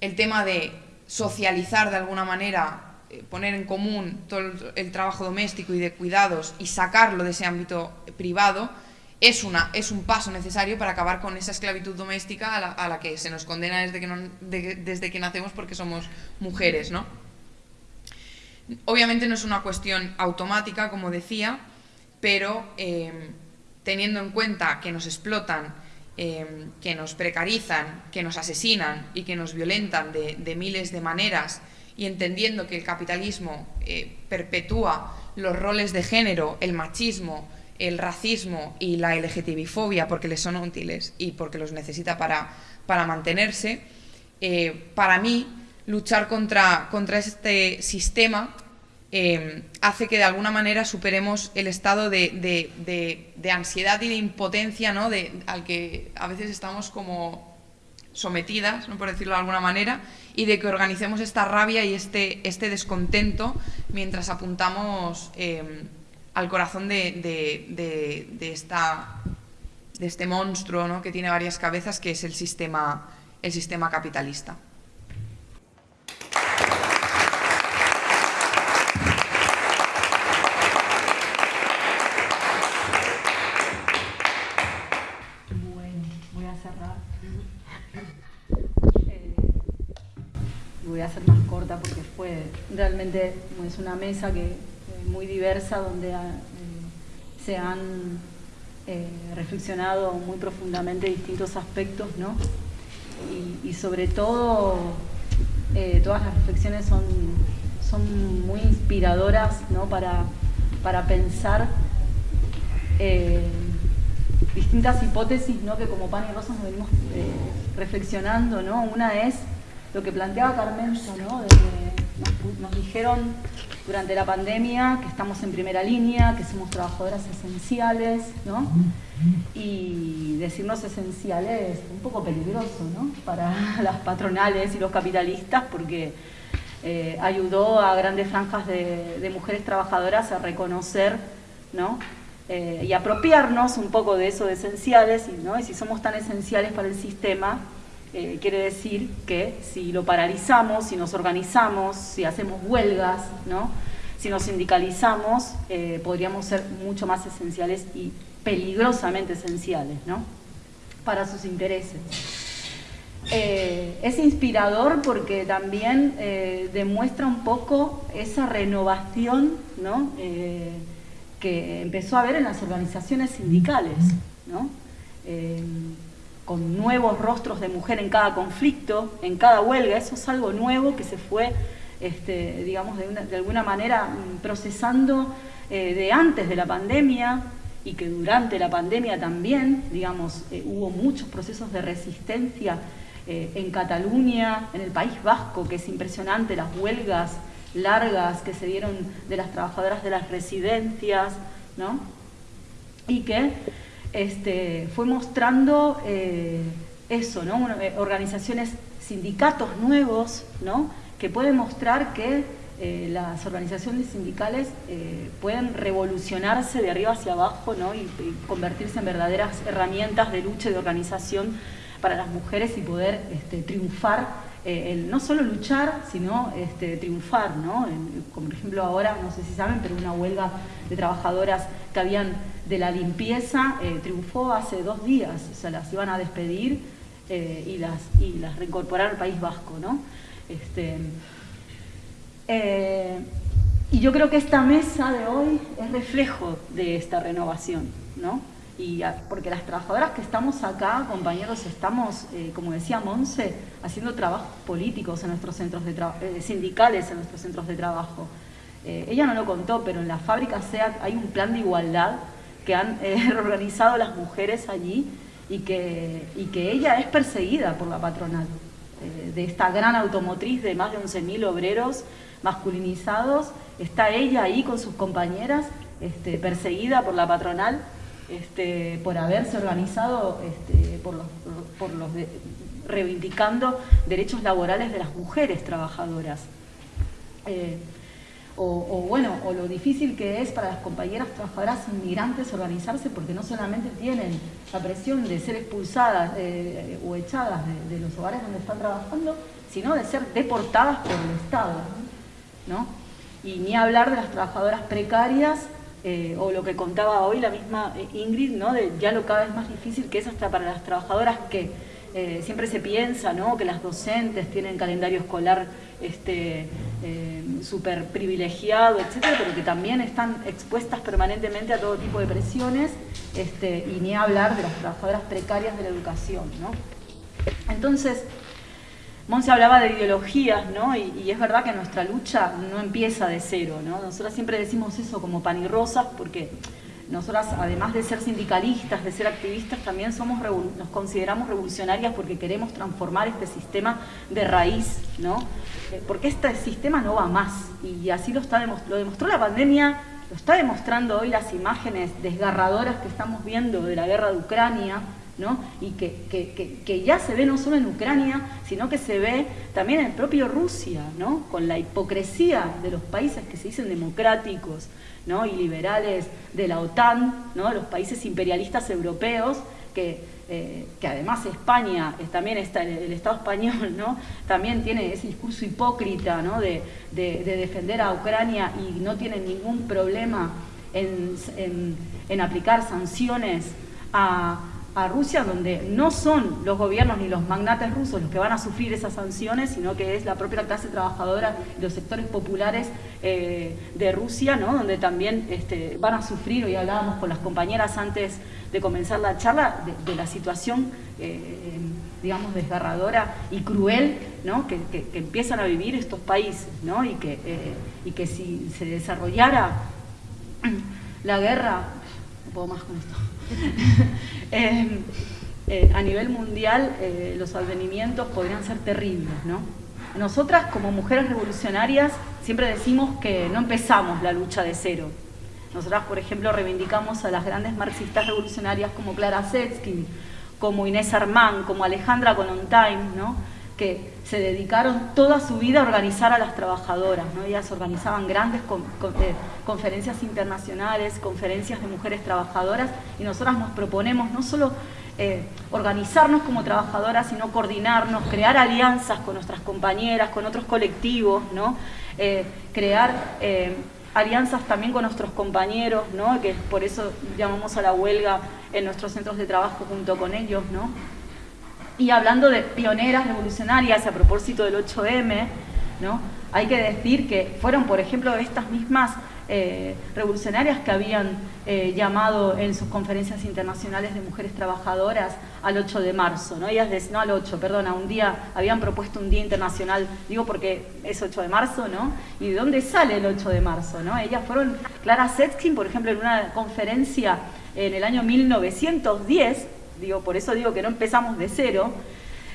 El tema de socializar de alguna manera poner en común todo el, trabajo doméstico y de cuidados y sacarlo de ese ámbito privado es, una, es un paso necesario para acabar con esa esclavitud doméstica a la, que se nos condena desde que, desde que nacemos porque somos mujeres. ¿no? Obviamente no es una cuestión automática, como decía, pero eh, teniendo en cuenta que nos explotan, eh, que nos precarizan, que nos asesinan y que nos violentan de, de miles de maneras, y entendiendo que el capitalismo eh, perpetúa los roles de género, el machismo, el racismo y la LGTBI-fobia porque les son útiles y porque los necesita para, para mantenerse, eh, para mí luchar contra, contra este sistema eh, hace que de alguna manera superemos el estado de, de, ansiedad y de impotencia ¿no? al que a veces estamos como sometidas, ¿no? por decirlo de alguna manera, y de que organicemos esta rabia y este, este descontento mientras apuntamos em, al corazón de, esta, de este monstruo ¿no? que tiene varias cabezas, que es el sistema, el sistema capitalista. Realmente es una mesa que muy diversa donde ah, eh, se han eh, reflexionado muy profundamente distintos aspectos, ¿no? Y, sobre todo eh, todas las reflexiones son, son muy inspiradoras ¿no? para, para pensar eh, distintas hipótesis ¿no? que como pan y rosas nos venimos eh, reflexionando. ¿no? Una es lo que planteaba Carmenza, ¿no? nos, nos dijeron durante la pandemia que estamos en primera línea, que somos trabajadoras esenciales, ¿no? Y decirnos esenciales es un poco peligroso, ¿no? Para las patronales y los capitalistas porque eh, ayudó a grandes franjas de, mujeres trabajadoras a reconocer, ¿no? Eh, y apropiarnos un poco de eso de esenciales, ¿no? y si somos tan esenciales para el sistema, eh, quiere decir que si lo paralizamos, si nos organizamos, si hacemos huelgas, ¿no? si nos sindicalizamos, eh, podríamos ser mucho más esenciales y peligrosamente esenciales ¿no? para sus intereses. Eh, es inspirador porque también demuestra un poco esa renovación ¿no? que empezó a haber en las organizaciones sindicales. ¿no? Con nuevos rostros de mujer en cada conflicto, en cada huelga, eso es algo nuevo que se fue, este, digamos, de, alguna manera mm, procesando eh, de antes de la pandemia y que durante la pandemia también, digamos, eh, hubo muchos procesos de resistencia eh, en Cataluña, en el País Vasco, que es impresionante, las huelgas largas que se dieron de las trabajadoras de las residencias, ¿no? Y que este, fue mostrando eh, eso. Eh, organizaciones, sindicatos nuevos, ¿no? que pueden mostrar que eh, las organizaciones sindicales pueden revolucionarse de arriba hacia abajo ¿no? y, convertirse en verdaderas herramientas de lucha y de organización para las mujeres y poder este, triunfar no solo luchar, sino este, triunfar, ¿no? como por ejemplo ahora, no sé si saben, pero una huelga de trabajadoras que habían de la limpieza eh, triunfó hace dos días, o sea, las iban a despedir eh, y, las, y reincorporar al País Vasco, ¿no? Este, eh, y yo creo que esta mesa de hoy es reflejo de esta renovación, ¿no? Y porque las trabajadoras que estamos acá, compañeros, estamos, como decía Monse, haciendo trabajos políticos en nuestros centros de sindicales en nuestros centros de trabajo. ella no lo contó, pero en la fábrica SEAT hay un plan de igualdad que han eh, organizado las mujeres allí y que, y que ella es perseguida por la patronal eh, de esta gran automotriz de más de 11.000 obreros masculinizados. Está ella ahí con sus compañeras, este, perseguida por la patronal este, por haberse organizado este, por los, por los reivindicando derechos laborales de las mujeres trabajadoras. Eh, o, bueno, o lo difícil que es para las compañeras trabajadoras inmigrantes organizarse porque no solamente tienen la presión de ser expulsadas eh, o echadas de, los hogares donde están trabajando, sino de ser deportadas por el Estado. ¿no? Y ni hablar de las trabajadoras precarias eh, o lo que contaba hoy la misma eh, Ingrid, ¿no? de ya lo cada vez más difícil que es hasta para las trabajadoras que siempre se piensa ¿no? que las docentes tienen calendario escolar este, eh, privilegiado, etcétera, pero que también están expuestas permanentemente a todo tipo de presiones, este, y ni hablar de las trabajadoras precarias de la educación. ¿no? Entonces, Monse hablaba de ideologías, ¿no? Y, es verdad que nuestra lucha no empieza de cero, ¿no? Nosotras siempre decimos eso como pan y rosas porque nosotras, además de ser sindicalistas, de ser activistas, también somos, nos consideramos revolucionarias porque queremos transformar este sistema de raíz, ¿no? Eh, porque este sistema no va más y así lo, está, lo demostró la pandemia, lo está demostrando hoy las imágenes desgarradoras que estamos viendo de la guerra de Ucrania, ¿no? y que, que, ya se ve no solo en Ucrania, sino que se ve también en el propio Rusia, ¿no? con la hipocresía de los países que se dicen democráticos ¿no? y liberales de la OTAN, ¿no? los países imperialistas europeos, que, eh, que además España, también está, el, Estado español, ¿no? también tiene ese discurso hipócrita ¿no? de, de, defender a Ucrania y no tiene ningún problema en, en, en aplicar sanciones a, a Rusia, donde no son los gobiernos ni los magnates rusos los que van a sufrir esas sanciones, sino que es la propia clase trabajadora los sectores populares eh, de Rusia, ¿no? donde también este, van a sufrir, hoy hablábamos con las compañeras antes de comenzar la charla, de, la situación, eh, digamos, desgarradora y cruel ¿no? que, empiezan a vivir estos países, ¿no? y, que, eh, y que si se desarrollara la guerra, no puedo más con esto, em, eh, a nivel mundial eh, los advenimientos podrían ser terribles. ¿no? Nosotras como mujeres revolucionarias siempre decimos que no empezamos la lucha de cero. Nosotras, por ejemplo, reivindicamos a las grandes marxistas revolucionarias como Clara Setsky, como Inés Armán, como Alejandra Konontime, ¿no? Que se dedicaron toda su vida a organizar a las trabajadoras. ¿no? Ellas organizaban grandes eh, conferencias internacionales, conferencias de mujeres trabajadoras, y nosotras nos proponemos no solo eh, organizarnos como trabajadoras, sino coordinarnos, crear alianzas con nuestras compañeras, con otros colectivos, ¿no? Eh, crear alianzas también con nuestros compañeros, ¿no? que por eso llamamos a la huelga en nuestros centros de trabajo junto con ellos. ¿no? Y hablando de pioneras revolucionarias a propósito del 8M, ¿no? hay que decir que fueron, por ejemplo, estas mismas eh, revolucionarias que habían eh, llamado en sus conferencias internacionales de mujeres trabajadoras al 8 de marzo, ¿no? Ellas, no al 8, perdona, un día, habían propuesto un día internacional, digo porque es 8 de marzo, ¿no? ¿Y de dónde sale el 8 de marzo, no? Ellas fueron, Clara Setskin, por ejemplo, en una conferencia en el año 1910, digo, por eso digo que no empezamos de cero,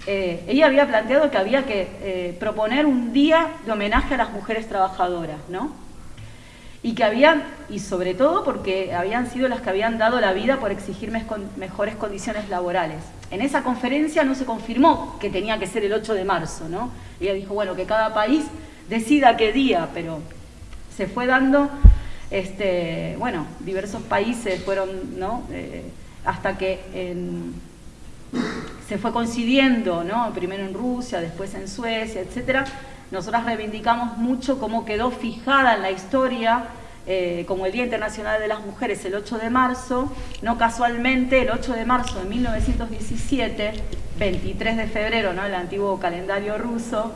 eh, ella había planteado que había que proponer un día de homenaje a las mujeres trabajadoras, ¿no? y que habían, y sobre todo porque habían sido las que habían dado la vida por exigir mejores condiciones laborales. En esa conferencia no se confirmó que tenía que ser el 8 de marzo, ¿no? Ella dijo, bueno, que cada país decida qué día, pero se fue dando, este, bueno, diversos países fueron, ¿no? Eh, hasta que se fue coincidiendo, ¿no? Primero en Rusia, después en Suecia, etcétera, nosotras reivindicamos mucho cómo quedó fijada en la historia eh, como el Día Internacional de las Mujeres el 8 de marzo, no casualmente el 8 de marzo de 1917, 23 de febrero, ¿no? el antiguo calendario ruso,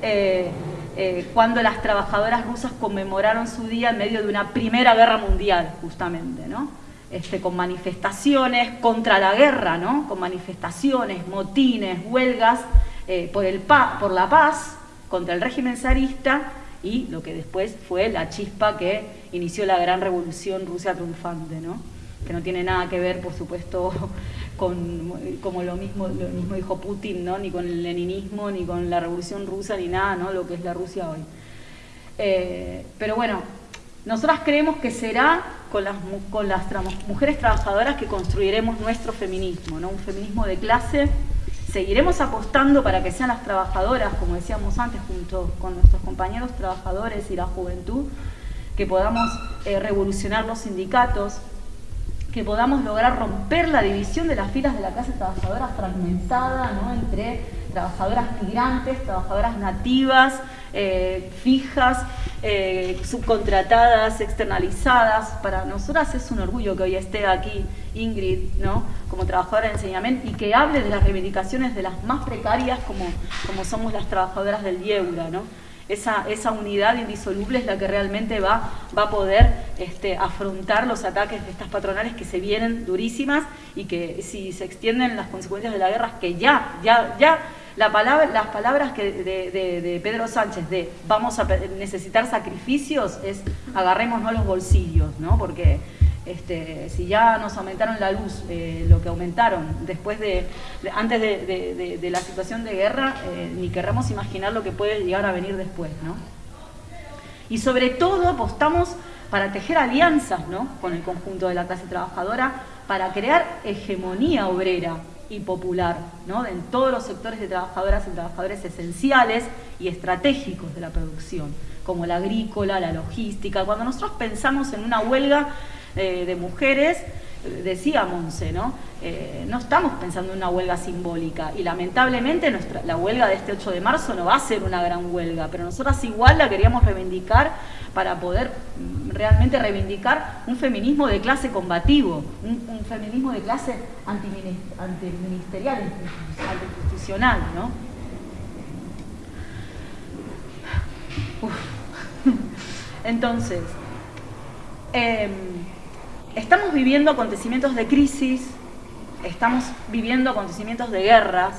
eh, eh, cuando las trabajadoras rusas conmemoraron su día en medio de una primera guerra mundial, justamente, ¿no? Este, con manifestaciones contra la guerra, ¿no? con manifestaciones, motines, huelgas por, el por la paz, contra el régimen zarista y lo que después fue la chispa que inició la gran revolución Rusia triunfante, ¿no? que no tiene nada que ver, por supuesto, con como lo mismo, lo mismo dijo Putin, ¿no? ni con el leninismo, ni con la revolución rusa, ni nada, ¿no? lo que es la Rusia hoy. Eh, pero bueno, nosotras creemos que será con las, mujeres trabajadoras que construiremos nuestro feminismo, un feminismo de clase Seguiremos apostando para que sean las trabajadoras, como decíamos antes, junto con nuestros compañeros trabajadores y la juventud, que podamos eh, revolucionar los sindicatos, que podamos lograr romper la división de las filas de la clase trabajadora fragmentada ¿no? entre trabajadoras migrantes, trabajadoras nativas, eh, fijas, eh, subcontratadas, externalizadas. Para nosotras es un orgullo que hoy esté aquí Ingrid, ¿no? como trabajadora de enseñamiento, y que hable de las reivindicaciones de las más precarias como, como somos las trabajadoras del IEURA. ¿no? Esa, esa, unidad indisoluble es la que realmente va, va a poder este, afrontar los ataques de estas patronales que se vienen durísimas y que si se extienden las consecuencias de la guerra, que ya, ya, ya las palabras que de, Pedro Sánchez de vamos a necesitar sacrificios es agarrémonos los bolsillos, ¿no? Porque este, si ya nos aumentaron la luz, eh, lo que aumentaron después de, antes de, la situación de guerra, eh, ni querramos imaginar lo que puede llegar a venir después, ¿no? Y sobre todo apostamos para tejer alianzas ¿no? con el conjunto de la clase trabajadora, para crear hegemonía obrera, y popular, ¿no? en todos los sectores de trabajadoras y trabajadores esenciales y estratégicos de la producción, como la agrícola, la logística. Cuando nosotros pensamos en una huelga eh, de mujeres, decía Monse, ¿no? Eh, no estamos pensando en una huelga simbólica y lamentablemente nuestra, la huelga de este 8 de marzo no va a ser una gran huelga, pero nosotras igual la queríamos reivindicar para poder realmente reivindicar un feminismo de clase combativo, un, feminismo de clase antiministerial, anticonstitucional, ¿no? Entonces, em, estamos viviendo acontecimientos de crisis, estamos viviendo acontecimientos de guerras,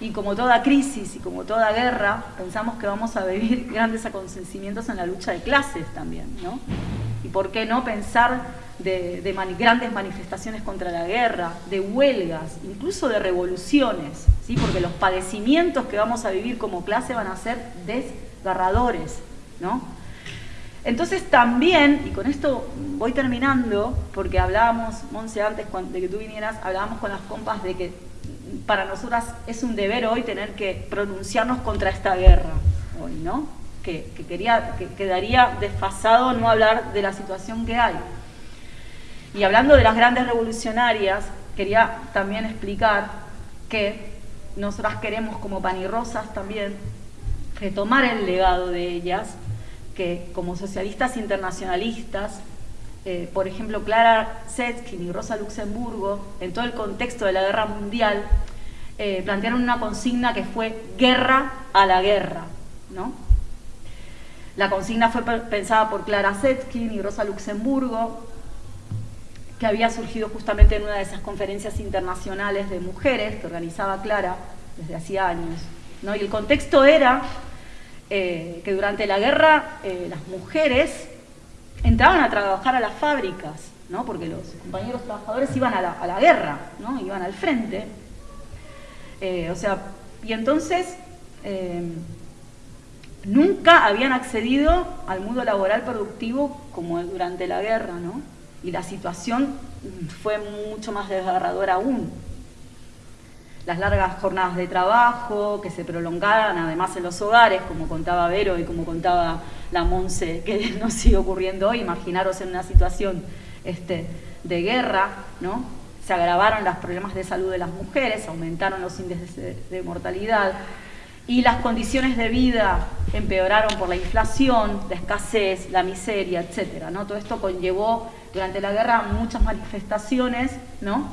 Y como toda crisis y como toda guerra, pensamos que vamos a vivir grandes acontecimientos en la lucha de clases también, ¿no? Y por qué no pensar de, grandes manifestaciones contra la guerra, de huelgas, incluso de revoluciones, ¿sí? porque los padecimientos que vamos a vivir como clase van a ser desgarradores. ¿no? Entonces también, y con esto voy terminando, porque hablábamos, Monse, antes de que tú vinieras, hablábamos con las compas de que para nosotras es un deber hoy tener que pronunciarnos contra esta guerra, hoy, ¿no? Que, quería, que quedaría desfasado no hablar de la situación que hay. Y hablando de las grandes revolucionarias, quería también explicar que nosotras queremos como panirrosas también retomar el legado de ellas, que como socialistas internacionalistas eh, por ejemplo, Clara Zetkin y Rosa Luxemburgo, en todo el contexto de la guerra mundial, eh, plantearon una consigna que fue guerra a la guerra. ¿no? La consigna fue pensada por Clara Zetkin y Rosa Luxemburgo, que había surgido justamente en una de esas conferencias internacionales de mujeres que organizaba Clara desde hacía años. ¿no? Y el contexto era eh, que durante la guerra las mujeres entraban a trabajar a las fábricas, ¿no? porque los compañeros trabajadores iban a la, guerra, ¿no? iban al frente. Eh, o sea, y entonces eh, nunca habían accedido al mundo laboral productivo como durante la guerra, ¿no? Y la situación fue mucho más desgarradora aún. Las largas jornadas de trabajo que se prolongaban además en los hogares, como contaba Vero y como contaba la Monse que nos sigue ocurriendo hoy, imaginaros en una situación este, de guerra, ¿no? Se agravaron los problemas de salud de las mujeres, aumentaron los índices de, mortalidad y las condiciones de vida empeoraron por la inflación, la escasez, la miseria, etcétera, ¿no? Todo esto conllevó durante la guerra muchas manifestaciones, ¿no?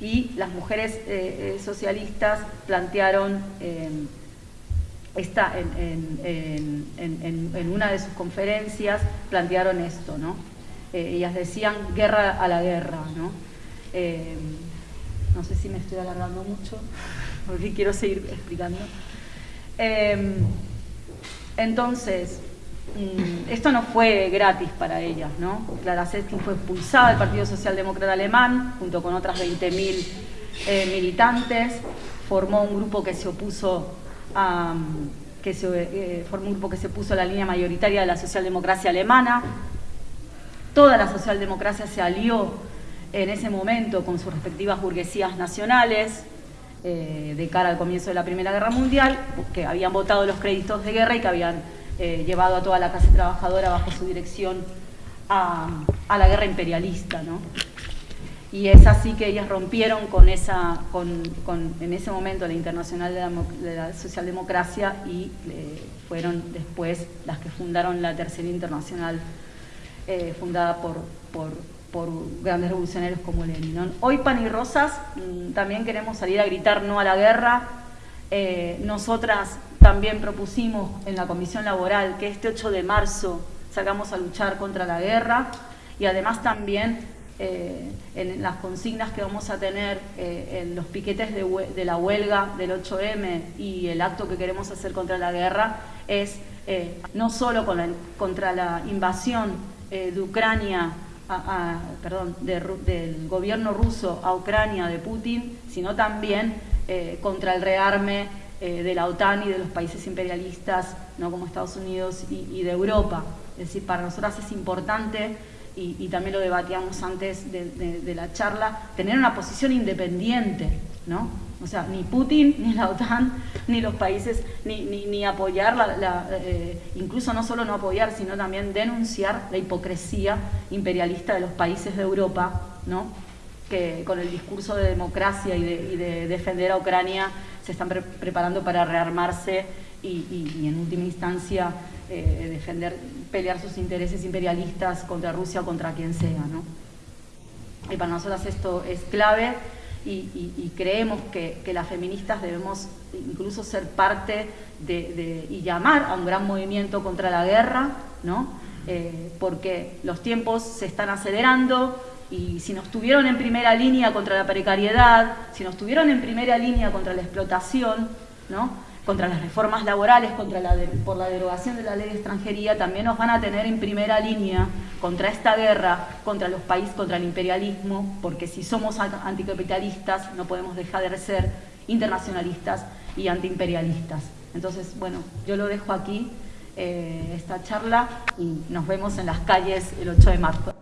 Y las mujeres eh, eh, socialistas plantearon eh, esta, en, una de sus conferencias plantearon esto, ¿no? Eh, ellas decían guerra a la guerra, ¿no? Eh, no sé si me estoy alargando mucho, porque quiero seguir explicando. Eh, entonces, mm, esto no fue gratis para ellas, ¿no? Clara Zetkin fue expulsada del Partido Socialdemócrata Alemán, junto con otras 20.000 militantes, formó un grupo que se opuso que se, eh, formó un grupo que se puso la línea mayoritaria de la socialdemocracia alemana. Toda la socialdemocracia se alió en ese momento con sus respectivas burguesías nacionales eh, de cara al comienzo de la Primera Guerra Mundial, que habían votado los créditos de guerra y que habían eh, llevado a toda la clase trabajadora bajo su dirección a, a la guerra imperialista. ¿no? Y es así que ellas rompieron con esa, con, en ese momento la Internacional de la, Socialdemocracia y eh, fueron después las que fundaron la Tercera Internacional, eh, fundada por, por, grandes revolucionarios como Lenin. Hoy Pan y Rosas mm, también queremos salir a gritar no a la guerra. Eh, nosotras también propusimos en la Comisión Laboral que este 8 de marzo salgamos a luchar contra la guerra y además también eh, en las consignas que vamos a tener eh, en los piquetes de, la huelga del 8M y el acto que queremos hacer contra la guerra es eh, no solo contra la invasión de Ucrania, perdón, del gobierno ruso a Ucrania de Putin, sino también contra el rearme de la OTAN y de los países imperialistas, no como Estados Unidos y, y de Europa. Es decir, para nosotras es importante y, también lo debatíamos antes de, la charla, tener una posición independiente, ¿no? O sea, ni Putin, ni la OTAN, ni los países, ni, ni, apoyar, la, eh, incluso no solo no apoyar, sino también denunciar la hipocresía imperialista de los países de Europa, ¿no? que con el discurso de democracia y de, defender a Ucrania se están preparando para rearmarse y, en última instancia eh, defender pelear sus intereses imperialistas contra Rusia o contra quien sea. ¿no? Y para nosotras esto es clave y, creemos que, las feministas debemos incluso ser parte de, y llamar a un gran movimiento contra la guerra, ¿no? Eh, porque los tiempos se están acelerando, y si nos tuvieron en primera línea contra la precariedad, si nos tuvieron en primera línea contra la explotación, ¿no? Contra las reformas laborales, contra la por la derogación de la ley de extranjería, también nos van a tener en primera línea contra esta guerra, contra los países, contra el imperialismo, porque si somos anticapitalistas no podemos dejar de ser internacionalistas y antiimperialistas. Entonces, bueno, yo lo dejo aquí, eh, esta charla, y nos vemos en las calles el 8 de marzo.